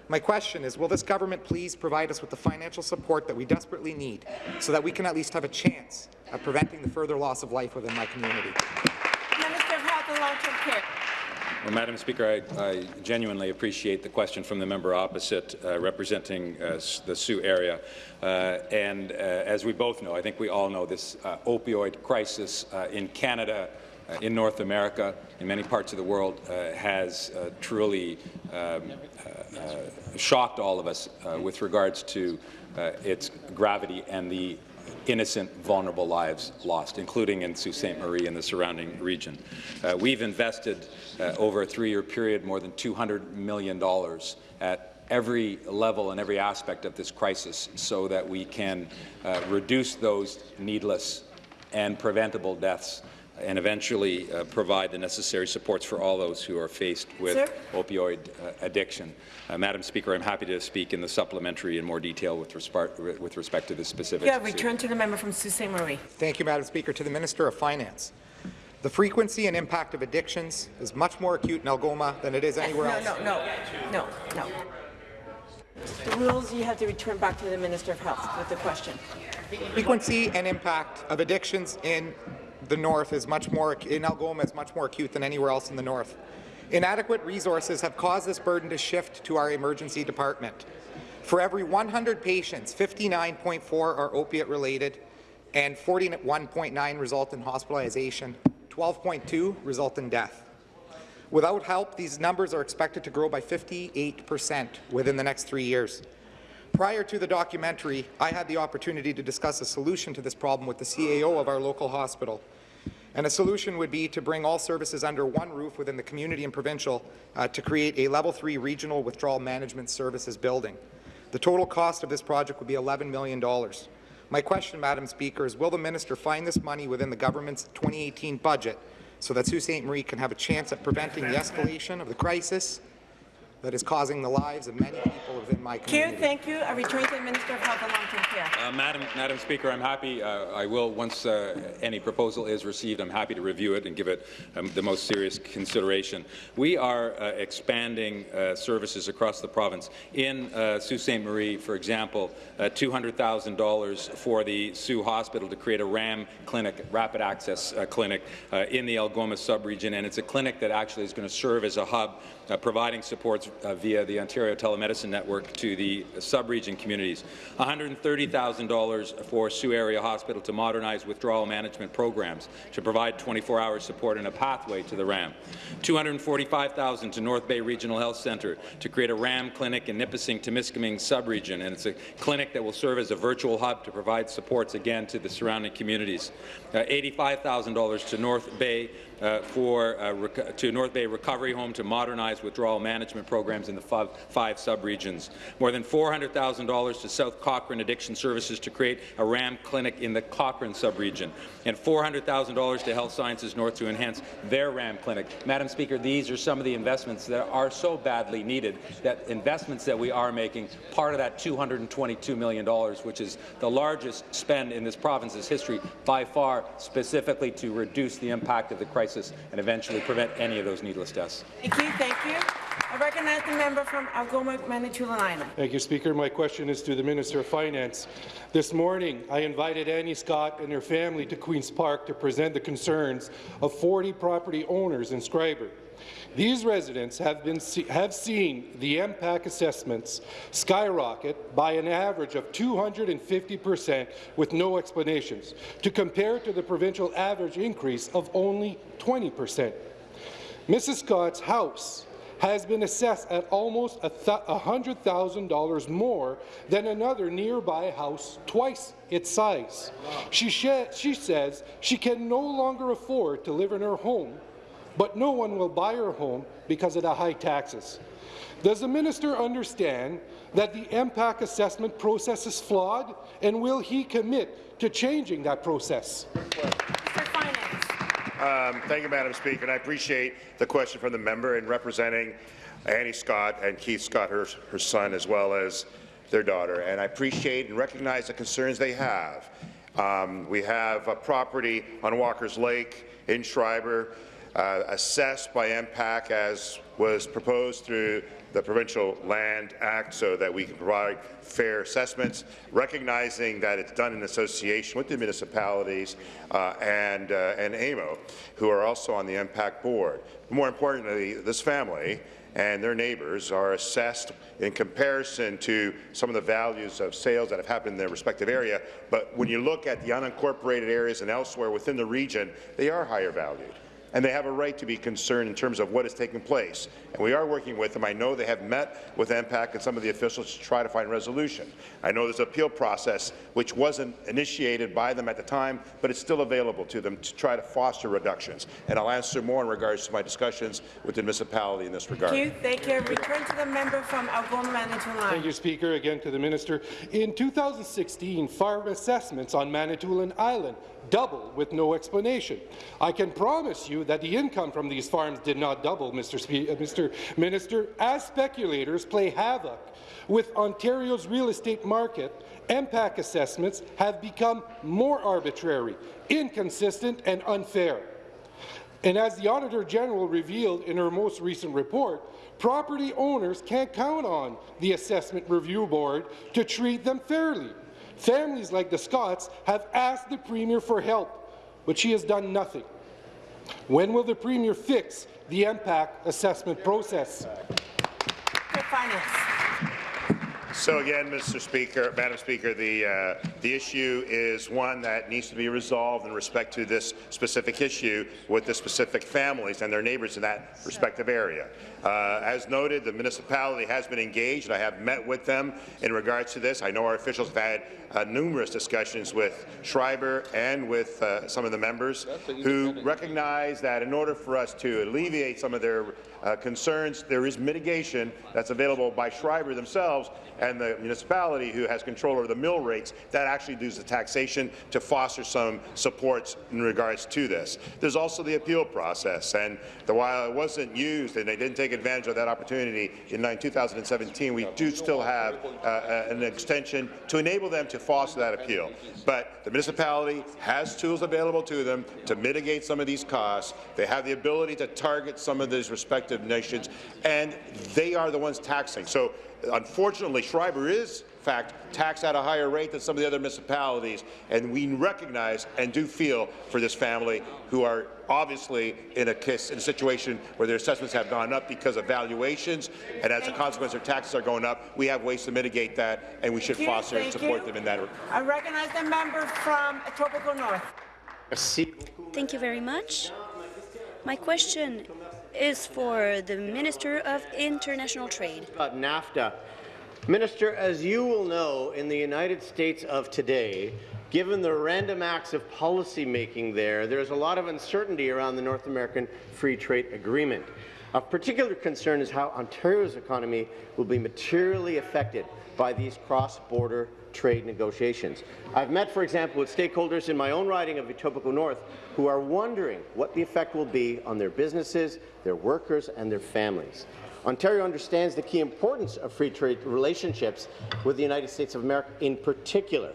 My question is, will this government please provide us with the financial support that we desperately need so that we can at least have a chance at preventing the further loss of life within my community? Minister of Health and Long-Term Care. Well, Madam Speaker, I, I, genuinely appreciate the question from the member opposite uh, representing uh, the Sault area. Uh, and uh, as we both know, I think we all know this uh, opioid crisis uh, in Canada, in North America, in many parts of the world, has truly um, shocked all of us with regards to its gravity and the innocent, vulnerable lives lost, including in Sault Ste. Marie and the surrounding region. Uh, we've invested uh, over a three-year period more than $200 million at every level and every aspect of this crisis so that we can uh, reduce those needless and preventable deaths and eventually uh, provide the necessary supports for all those who are faced with Sir? opioid uh, addiction. Uh, Madam Speaker, I'm happy to speak in the supplementary in more detail with, respect, with respect to this specific Yeah, return to the member from Sault Ste. Marie. Thank you, Madam Speaker. To the Minister of Finance. The frequency and impact of addictions is much more acute in Algoma than it is anywhere no, else. No, no, no, no. The rules, you have to return back to the Minister of Health with the question. Frequency and impact of addictions in the north is much more, in Algoma is much more acute than anywhere else in the north. Inadequate resources have caused this burden to shift to our emergency department. For every 100 patients, 59.4 are opiate-related and 41.9 result in hospitalization, 12.2 result in death. Without help, these numbers are expected to grow by 58 percent within the next three years. Prior to the documentary, I had the opportunity to discuss a solution to this problem with the CAO of our local hospital. And a solution would be to bring all services under one roof within the community and provincial uh, to create a level 3 regional withdrawal management services building. The total cost of this project would be $11 million. My question, Madam Speaker, is will the minister find this money within the government's 2018 budget so that Sault Ste. Marie can have a chance at preventing the escalation of the crisis that is causing the lives of many people within my community. Thank you. I return to the Minister of Health and Long-Term Care. Uh, Madam, Madam Speaker, I'm happy. Uh, I will, once uh, any proposal is received, I'm happy to review it and give it um, the most serious consideration. We are uh, expanding uh, services across the province. In uh, Sault Ste. Marie, for example, $200,000 for the Sault Hospital to create a RAM clinic, rapid access clinic, in the Algoma subregion, and it's a clinic that actually is going to serve as a hub uh, providing supports uh, via the Ontario Telemedicine Network to the sub-region communities. $130,000 for Sault Area Hospital to modernize withdrawal management programs to provide 24-hour support and a pathway to the RAM. $245,000 to North Bay Regional Health Centre to create a RAM clinic in Nipissing Temiskaming sub-region, and it's a clinic that will serve as a virtual hub to provide supports again to the surrounding communities. Uh, $85,000 to North Bay uh, for uh, to North Bay Recovery Home to modernize withdrawal management programs in the five, five sub-regions. More than $400,000 to South Cochrane Addiction Services to create a RAM clinic in the Cochrane sub-region, and $400,000 to Health Sciences North to enhance their RAM clinic. Madam Speaker, these are some of the investments that are so badly needed, that investments that we are making, part of that $222 million, which is the largest spend in this province's history by far, specifically to reduce the impact of the crisis crisis and eventually prevent any of those needless deaths. Thank you. Thank you. I I recognize the member from Algoma, Manitoulin Thank you, Speaker. My question is to the Minister of Finance. This morning, I invited Annie Scott and her family to Queen's Park to present the concerns of 40 property owners in Schreiber. These residents have, been have seen the MPAC assessments skyrocket by an average of 250 percent with no explanations, to compare to the provincial average increase of only 20 percent. Mrs. Scott's house has been assessed at almost $100,000 more than another nearby house twice its size. She, she says she can no longer afford to live in her home but no one will buy her home because of the high taxes. Does the minister understand that the MPAC assessment process is flawed, and will he commit to changing that process? Um, thank you, Madam Speaker, and I appreciate the question from the member in representing Annie Scott and Keith Scott, her, her son, as well as their daughter. And I appreciate and recognize the concerns they have. Um, we have a property on Walker's Lake in Schreiber uh, assessed by MPAC as was proposed through the Provincial Land Act so that we can provide fair assessments, recognizing that it's done in association with the municipalities uh, and, uh, and AMO, who are also on the MPAC board. More importantly, this family and their neighbours are assessed in comparison to some of the values of sales that have happened in their respective area. But when you look at the unincorporated areas and elsewhere within the region, they are higher valued and they have a right to be concerned in terms of what is taking place. And we are working with them. I know they have met with MPAC and some of the officials to try to find resolution. I know there's an appeal process which wasn't initiated by them at the time, but it's still available to them to try to foster reductions. And I'll answer more in regards to my discussions with the municipality in this regard. Thank you. Thank you. Return to the member from Algoma, Manitoulin. Thank you, Speaker. Again to the minister. In 2016, farm assessments on Manitoulin Island double with no explanation. I can promise you that the income from these farms did not double, Mr. Spe uh, Mr. Minister, as speculators play havoc with Ontario's real estate market, MPAC assessments have become more arbitrary, inconsistent and unfair. And as the Auditor General revealed in her most recent report, property owners can't count on the Assessment Review Board to treat them fairly. Families like the Scotts have asked the Premier for help, but she has done nothing. When will the Premier fix the MPAC assessment process? Finance. So again, Mr. Speaker, Madam Speaker, the uh, the issue is one that needs to be resolved in respect to this specific issue with the specific families and their neighbours in that respective area. Uh, as noted, the municipality has been engaged. and I have met with them in regards to this. I know our officials have had uh, numerous discussions with Schreiber and with uh, some of the members who recognize that in order for us to alleviate some of their uh, concerns, there is mitigation that's available by Schreiber themselves and the municipality who has control over the mill rates that actually does the taxation to foster some supports in regards to this. There's also the appeal process, and the, while it wasn't used and they didn't take advantage of that opportunity in 2017, we do still have uh, uh, an extension to enable them to foster that appeal. But the municipality has tools available to them to mitigate some of these costs. They have the ability to target some of these respective nations, and they are the ones taxing. So Unfortunately, Schreiber is in fact, taxed at a higher rate than some of the other municipalities, and we recognize and do feel for this family who are obviously in a, kiss, in a situation where their assessments have gone up because of valuations, and as a consequence their taxes are going up. We have ways to mitigate that, and we should foster and support you. them in that. I recognize the member from Etobicoke North. Thank you very much. My question is for the Minister of International Trade. About NAFTA. Minister, as you will know, in the United States of today, given the random acts of policymaking there, there's a lot of uncertainty around the North American Free Trade Agreement. Of particular concern is how Ontario's economy will be materially affected by these cross-border trade negotiations. I've met, for example, with stakeholders in my own riding of Etobicoke North who are wondering what the effect will be on their businesses, their workers, and their families. Ontario understands the key importance of free trade relationships with the United States of America in particular.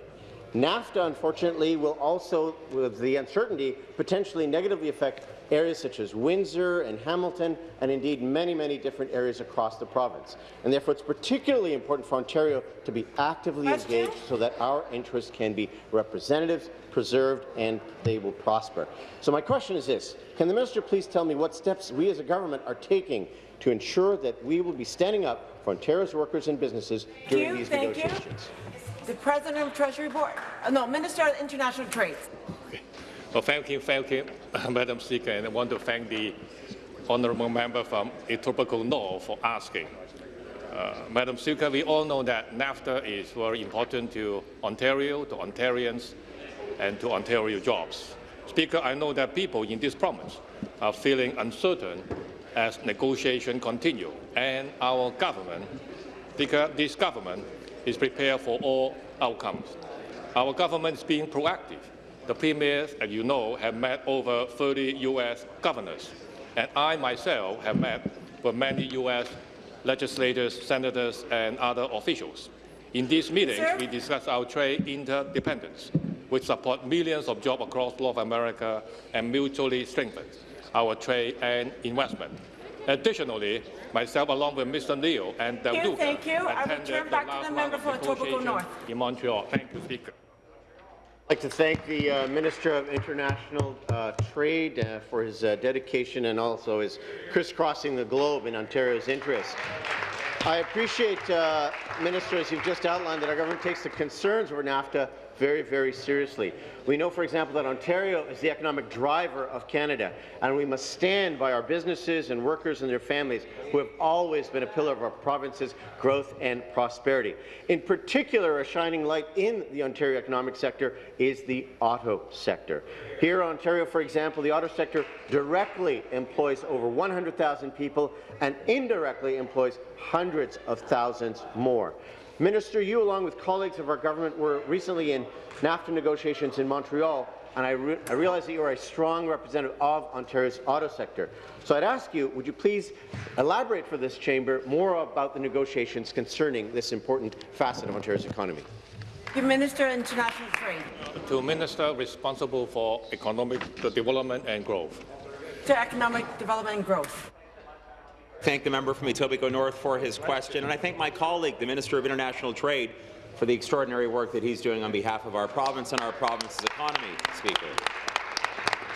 NAFTA, unfortunately, will also, with the uncertainty, potentially negatively affect areas such as Windsor and Hamilton, and indeed many, many different areas across the province. And therefore, it's particularly important for Ontario to be actively engaged so that our interests can be representative, preserved, and they will prosper. So my question is this. Can the minister please tell me what steps we as a government are taking to ensure that we will be standing up for Ontario's workers and businesses during you, these thank you. negotiations? The President of the Treasury Board, uh, no, Minister of International Trade. Well, thank you, thank you, Madam Speaker, and I want to thank the honourable member from Etobicoke North for asking. Uh, Madam Speaker, we all know that NAFTA is very important to Ontario, to Ontarians, and to Ontario jobs. Speaker, I know that people in this province are feeling uncertain as negotiations continue, and our government, because this government is prepared for all outcomes. Our government is being proactive. The premiers, as you know, have met over 30 U.S. governors, and I myself have met with many U.S. legislators, senators, and other officials. In these meetings, Sir? we discuss our trade interdependence, which support millions of jobs across North America and mutually strengthen our trade and investment. Additionally, myself, along with Mr. Leal and Del Duca, thank you. I attended the back to last the round member of for Etobicoke negotiations North. in Montreal. Thank you, Speaker. I'd like to thank the uh, Minister of International uh, Trade uh, for his uh, dedication and also his crisscrossing the globe in Ontario's interest. I appreciate, uh, Minister, as you've just outlined, that our government takes the concerns over NAFTA very, very seriously. We know, for example, that Ontario is the economic driver of Canada, and we must stand by our businesses and workers and their families who have always been a pillar of our province's growth and prosperity. In particular, a shining light in the Ontario economic sector is the auto sector. Here in Ontario, for example, the auto sector directly employs over 100,000 people and indirectly employs hundreds of thousands more. Minister, you, along with colleagues of our government, were recently in NAFTA negotiations in Montreal, and I, re I realize that you are a strong representative of Ontario's auto sector. So I'd ask you, would you please elaborate for this chamber more about the negotiations concerning this important facet of Ontario's economy? The Minister of International Trade. To Minister responsible for economic development and growth. To Economic Development and Growth. Thank the member from Etobicoke North for his question, and I thank my colleague, the Minister of International Trade, for the extraordinary work that he's doing on behalf of our province and our province's economy, Speaker.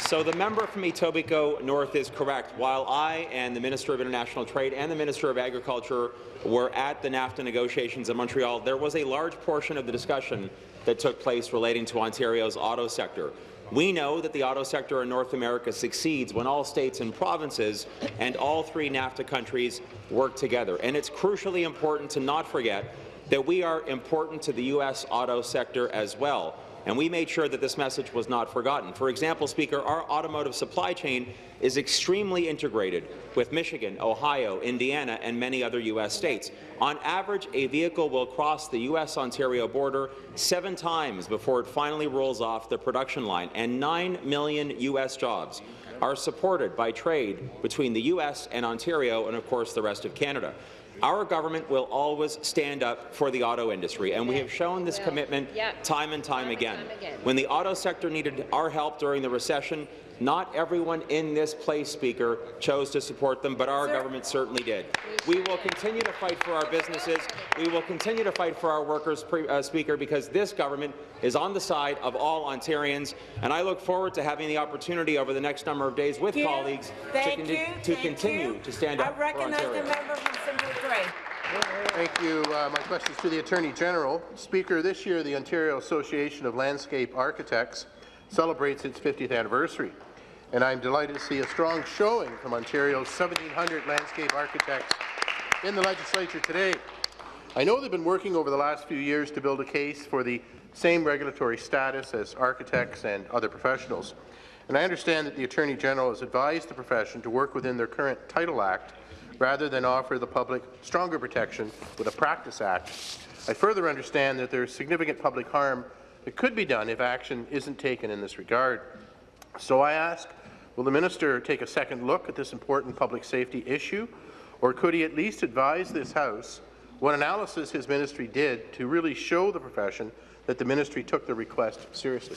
So the member from Etobicoke North is correct. While I and the Minister of International Trade and the Minister of Agriculture were at the NAFTA negotiations in Montreal, there was a large portion of the discussion that took place relating to Ontario's auto sector. We know that the auto sector in North America succeeds when all states and provinces and all three NAFTA countries work together. And it's crucially important to not forget that we are important to the U.S. auto sector as well. And we made sure that this message was not forgotten. For example, Speaker, our automotive supply chain is extremely integrated with Michigan, Ohio, Indiana, and many other U.S. states. On average, a vehicle will cross the U.S.-Ontario border seven times before it finally rolls off the production line, and 9 million U.S. jobs are supported by trade between the U.S. and Ontario and, of course, the rest of Canada. Our government will always stand up for the auto industry, and we have shown this commitment time and time again. When the auto sector needed our help during the recession, not everyone in this place, Speaker, chose to support them, but our government certainly did. We will continue to fight for our businesses. We will continue to fight for our workers, uh, Speaker, because this government is on the side of all Ontarians, and I look forward to having the opportunity over the next number of days with Thank colleagues to, you. to continue you. to stand I up for Ontario. the member Grey. Thank you. Uh, my question is to the Attorney General. Speaker, this year the Ontario Association of Landscape Architects celebrates its 50th anniversary, and I'm delighted to see a strong showing from Ontario's 1,700 landscape architects in the legislature today. I know they've been working over the last few years to build a case for the same regulatory status as architects and other professionals. And I understand that the Attorney General has advised the profession to work within their current Title Act rather than offer the public stronger protection with a Practice Act. I further understand that there is significant public harm that could be done if action isn't taken in this regard. So I ask, will the minister take a second look at this important public safety issue, or could he at least advise this House what analysis his ministry did to really show the profession that the ministry took the request seriously.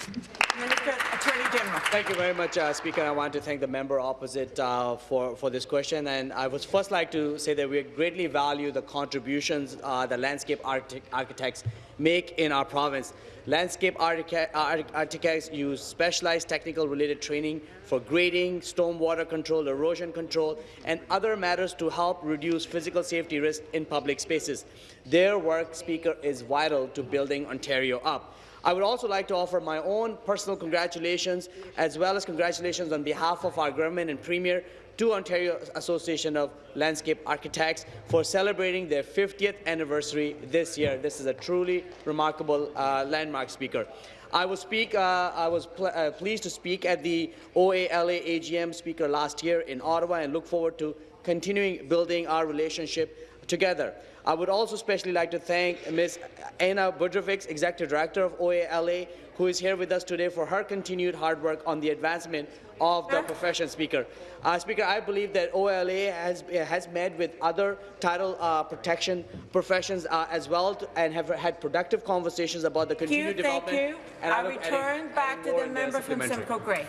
Minister, Attorney General. Thank you very much, uh, Speaker. I want to thank the member opposite uh, for, for this question. And I would first like to say that we greatly value the contributions uh, that landscape architects make in our province. Landscape uh, architects use specialized technical related training for grading, stormwater control, erosion control, and other matters to help reduce physical safety risk in public spaces. Their work, Speaker, is vital to building Ontario up. I would also like to offer my own personal congratulations, as well as congratulations on behalf of our government and Premier to Ontario Association of Landscape Architects for celebrating their 50th anniversary this year. This is a truly remarkable uh, landmark speaker. I, will speak, uh, I was pl uh, pleased to speak at the OALA AGM speaker last year in Ottawa and look forward to continuing building our relationship together. I would also especially like to thank Ms. Anna Budrovics, Executive Director of OALA, who is here with us today for her continued hard work on the advancement of the profession, Speaker. Uh, Speaker, I believe that OLA has, has met with other title uh, protection professions uh, as well to, and have had productive conversations about the continued you, development. Thank you. And I, I return back to the member from Simcoe Grey.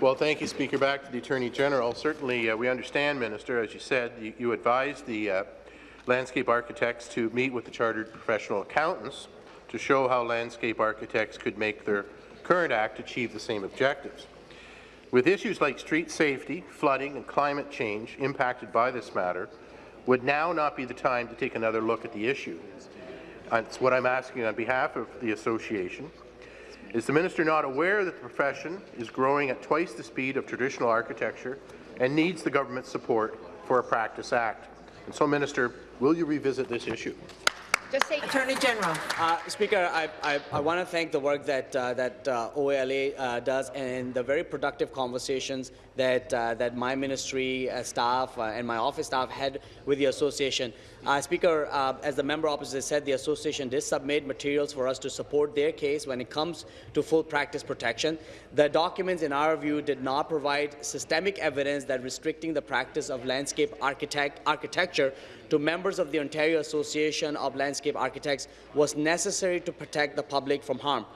Well, thank you, Speaker. Back to the Attorney General. Certainly, uh, we understand, Minister, as you said, you, you advised the uh, landscape architects to meet with the Chartered Professional Accountants to show how landscape architects could make their current act achieve the same objectives. With issues like street safety, flooding and climate change impacted by this matter, would now not be the time to take another look at the issue? That's what I'm asking on behalf of the association. Is the minister not aware that the profession is growing at twice the speed of traditional architecture and needs the government's support for a Practice Act? And so, Minister, will you revisit this issue? Just say Attorney General. Uh, Speaker, I, I, I want to thank the work that uh, that uh, OALA uh, does and the very productive conversations that uh, that my ministry uh, staff and my office staff had with the association. Speaker, as the member opposite said, the association did submit materials for us to support their case when it comes to full practice protection. The documents, in our view, did not provide systemic evidence that restricting the practice of landscape architect architecture to members of the Ontario Association of Landscape Architects was necessary to protect the public from harm.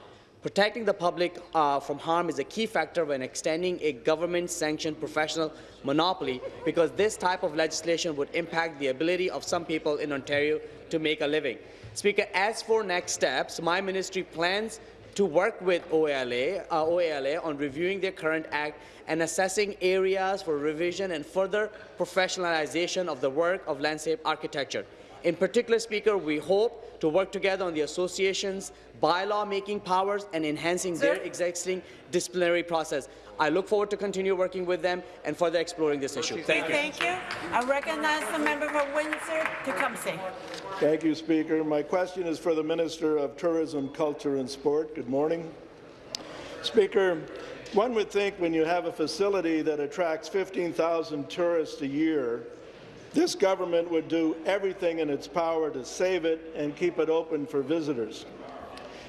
Protecting the public uh, from harm is a key factor when extending a government-sanctioned professional monopoly because this type of legislation would impact the ability of some people in Ontario to make a living. Speaker, as for next steps, my ministry plans to work with OALA, uh, OALA on reviewing their current act and assessing areas for revision and further professionalization of the work of landscape architecture. In particular, Speaker, we hope to work together on the association's bylaw-making powers and enhancing Sir? their existing disciplinary process. I look forward to continue working with them and further exploring this issue. Thank you. Thank you. I recognize the member for Windsor Tecumseh. Thank you, Speaker. My question is for the Minister of Tourism, Culture and Sport. Good morning. Speaker, one would think when you have a facility that attracts 15,000 tourists a year, this government would do everything in its power to save it and keep it open for visitors.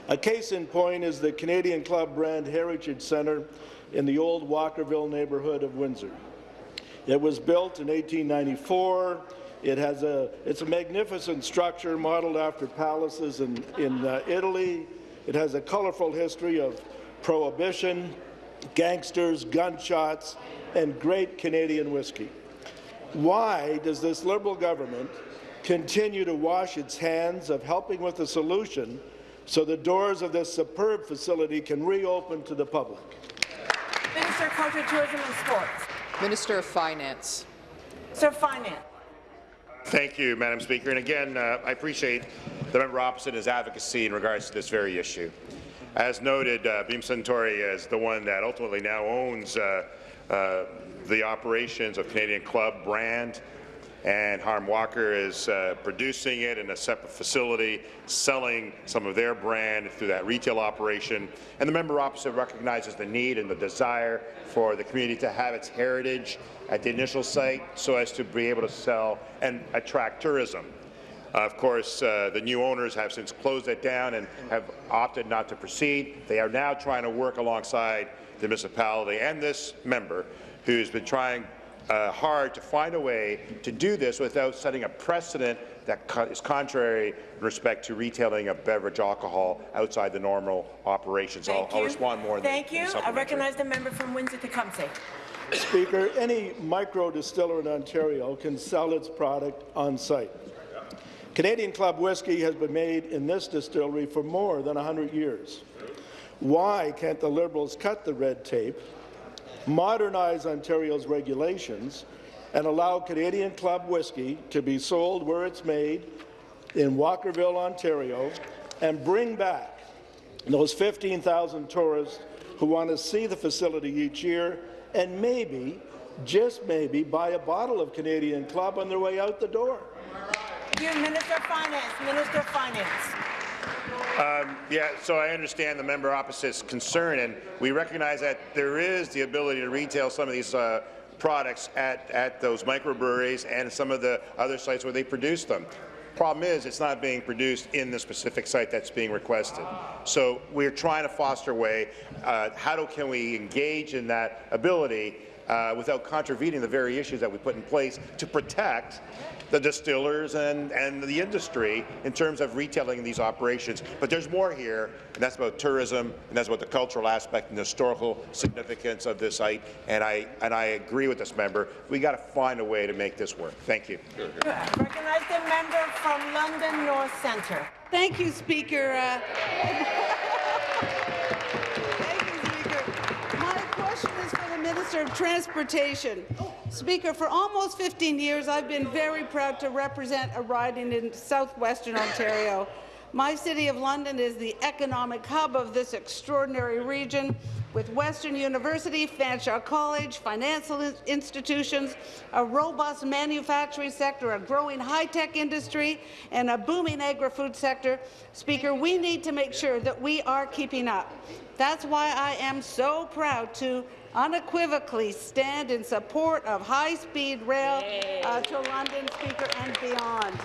A case in point is the Canadian Club Brand Heritage Centre in the old Walkerville neighbourhood of Windsor. It was built in 1894. It has a, it's a magnificent structure modeled after palaces in, in uh, Italy. It has a colorful history of prohibition, gangsters, gunshots, and great Canadian whiskey. Why does this Liberal government continue to wash its hands of helping with the solution so the doors of this superb facility can reopen to the public? Minister of Culture, Tourism and Sports. Minister of Finance. Sir, Finance. Thank you, Madam Speaker. And again, uh, I appreciate the member opposite his advocacy in regards to this very issue. As noted, uh, Beam Suntory is the one that ultimately now owns uh, uh, the operations of Canadian Club brand and Hiram Walker is uh, producing it in a separate facility, selling some of their brand through that retail operation. And the member opposite recognizes the need and the desire for the community to have its heritage at the initial site so as to be able to sell and attract tourism. Of course, uh, the new owners have since closed it down and have opted not to proceed. They are now trying to work alongside the municipality and this member who's been trying uh, hard to find a way to do this without setting a precedent that co is contrary in respect to retailing of beverage alcohol outside the normal operations. I'll, Thank I'll you. respond more in the- Thank in you. the I recognize the member from Windsor-Tecumseh. Speaker, any micro distiller in Ontario can sell its product on site. Canadian Club whiskey has been made in this distillery for more than 100 years. Why can't the Liberals cut the red tape, modernize Ontario's regulations, and allow Canadian Club whiskey to be sold where it's made in Walkerville, Ontario, and bring back those 15,000 tourists who want to see the facility each year and maybe, just maybe, buy a bottle of Canadian Club on their way out the door. You, Minister of Finance. Minister of Finance. Um, yeah, so I understand the member opposite's concern, and we recognize that there is the ability to retail some of these uh, products at, at those microbreweries and some of the other sites where they produce them. Problem is, it's not being produced in the specific site that's being requested. So we're trying to foster a way. Uh, how do, can we engage in that ability uh, without contravening the very issues that we put in place to protect the distillers and, and the industry in terms of retailing these operations. But there's more here, and that's about tourism, and that's about the cultural aspect and the historical significance of this site. And I, and I agree with this member. We got to find a way to make this work. Thank you. Recognize the member from London North Centre. Thank you, Speaker. Uh, question is for the Minister of Transportation. Speaker, for almost 15 years, I've been very proud to represent a riding in southwestern Ontario. My city of London is the economic hub of this extraordinary region, with Western University, Fanshawe College, financial institutions, a robust manufacturing sector, a growing high-tech industry, and a booming agri-food sector. Speaker, we need to make sure that we are keeping up. That's why I am so proud to unequivocally stand in support of high-speed rail uh, to London, Speaker, and beyond.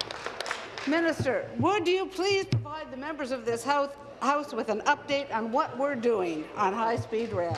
Minister, would you please provide the members of this House, House with an update on what we're doing on high-speed rail?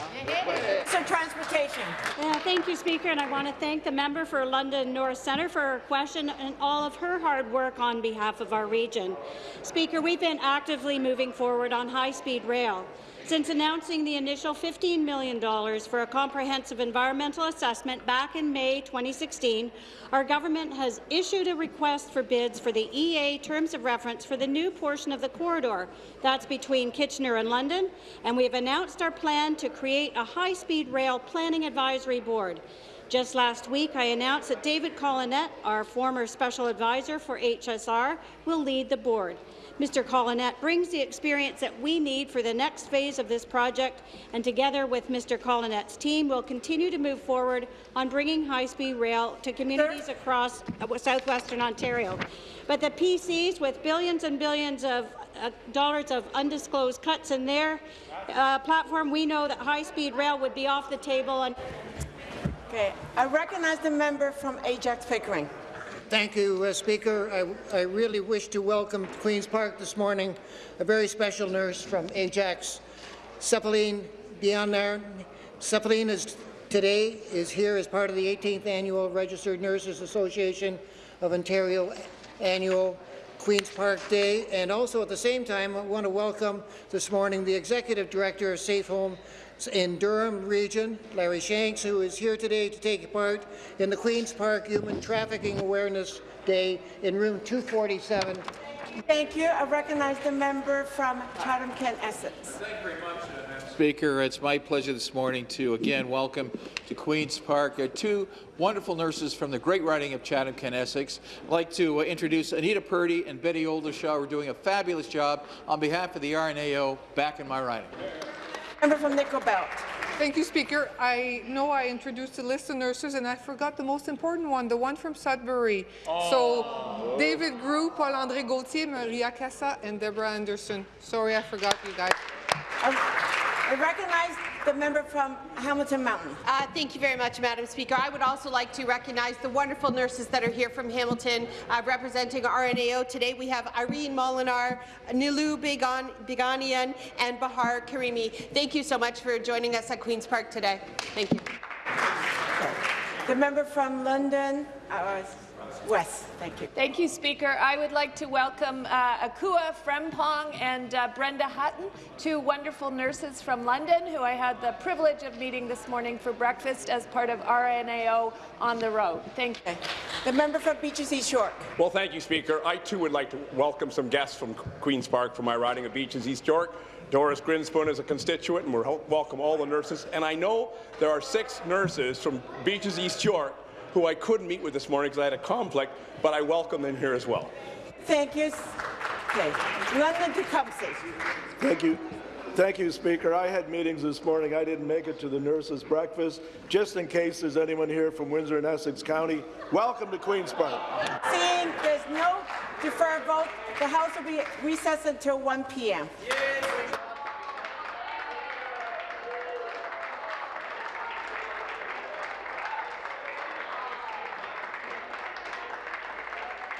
So transportation. Yeah, thank you, Speaker, and I want to thank the member for London North Centre for her question and all of her hard work on behalf of our region. Speaker, we've been actively moving forward on high-speed rail. Since announcing the initial $15 million for a comprehensive environmental assessment back in May 2016, our government has issued a request for bids for the EA terms of reference for the new portion of the corridor. That's between Kitchener and London, and we have announced our plan to create a high-speed rail planning advisory board. Just last week, I announced that David Collenette, our former special advisor for HSR, will lead the board. Mr. Collenette brings the experience that we need for the next phase of this project, and together with Mr. Collenette's team, we'll continue to move forward on bringing high-speed rail to communities across uh, southwestern Ontario. But the PCs, with billions and billions of uh, dollars of undisclosed cuts in their uh, platform, we know that high-speed rail would be off the table. And Okay, I recognize the member from Ajax Pickering. Thank you, uh, Speaker. I, I really wish to welcome to Queen's Park this morning a very special nurse from Ajax, Cephaline Bianar. Cephaline is today is here as part of the 18th Annual Registered Nurses Association of Ontario Annual Queen's Park Day, and also at the same time I want to welcome this morning the Executive Director of Safe Home in Durham Region, Larry Shanks, who is here today to take part in the Queen's Park Human Trafficking Awareness Day in room 247. Thank you. I recognize the member from Chatham-Kent Essex. thank you very much. Speaker, it's my pleasure this morning to again welcome to Queen's Park uh, two wonderful nurses from the great riding of Chatham-Kent Essex. I'd like to uh, introduce Anita Purdy and Betty Oldershaw, who are doing a fabulous job on behalf of the RNAO back in my riding. Member from Nickel Belt. Thank you, Speaker. I know I introduced the list of nurses, and I forgot the most important one, the one from Sudbury. So, David Grew, Paul-André Gauthier, Maria Cassa, and Deborah Anderson. Sorry, I forgot you guys. Um, I recognize the member from Hamilton Mountain. Uh, thank you very much, Madam Speaker. I would also like to recognize the wonderful nurses that are here from Hamilton uh, representing RNAO. Today we have Irene Molinar, Nilu Bigan Biganian, and Bahar Karimi. Thank you so much for joining us at Queen's Park today. Thank you. The member from London uh, West. Thank you. Thank you, Speaker. I would like to welcome uh, Akua Frempong and uh, Brenda Hutton, two wonderful nurses from London who I had the privilege of meeting this morning for breakfast as part of RNAO on the road. Thank you. The member from Beaches East York. Well, thank you, Speaker. I too would like to welcome some guests from Queen's Park for my riding of Beaches East York. Doris Grinspun is a constituent, and we welcome all the nurses. And I know there are six nurses from Beaches East York who I couldn't meet with this morning because I had a conflict, but I welcome them here as well. Thank you. Okay. London Tecumseh. Thank you. Thank you, Speaker. I had meetings this morning. I didn't make it to the nurses' breakfast. Just in case there's anyone here from Windsor and Essex County, welcome to Queen's Park. Seeing there's no deferred vote, the House will be recessed until 1 p.m.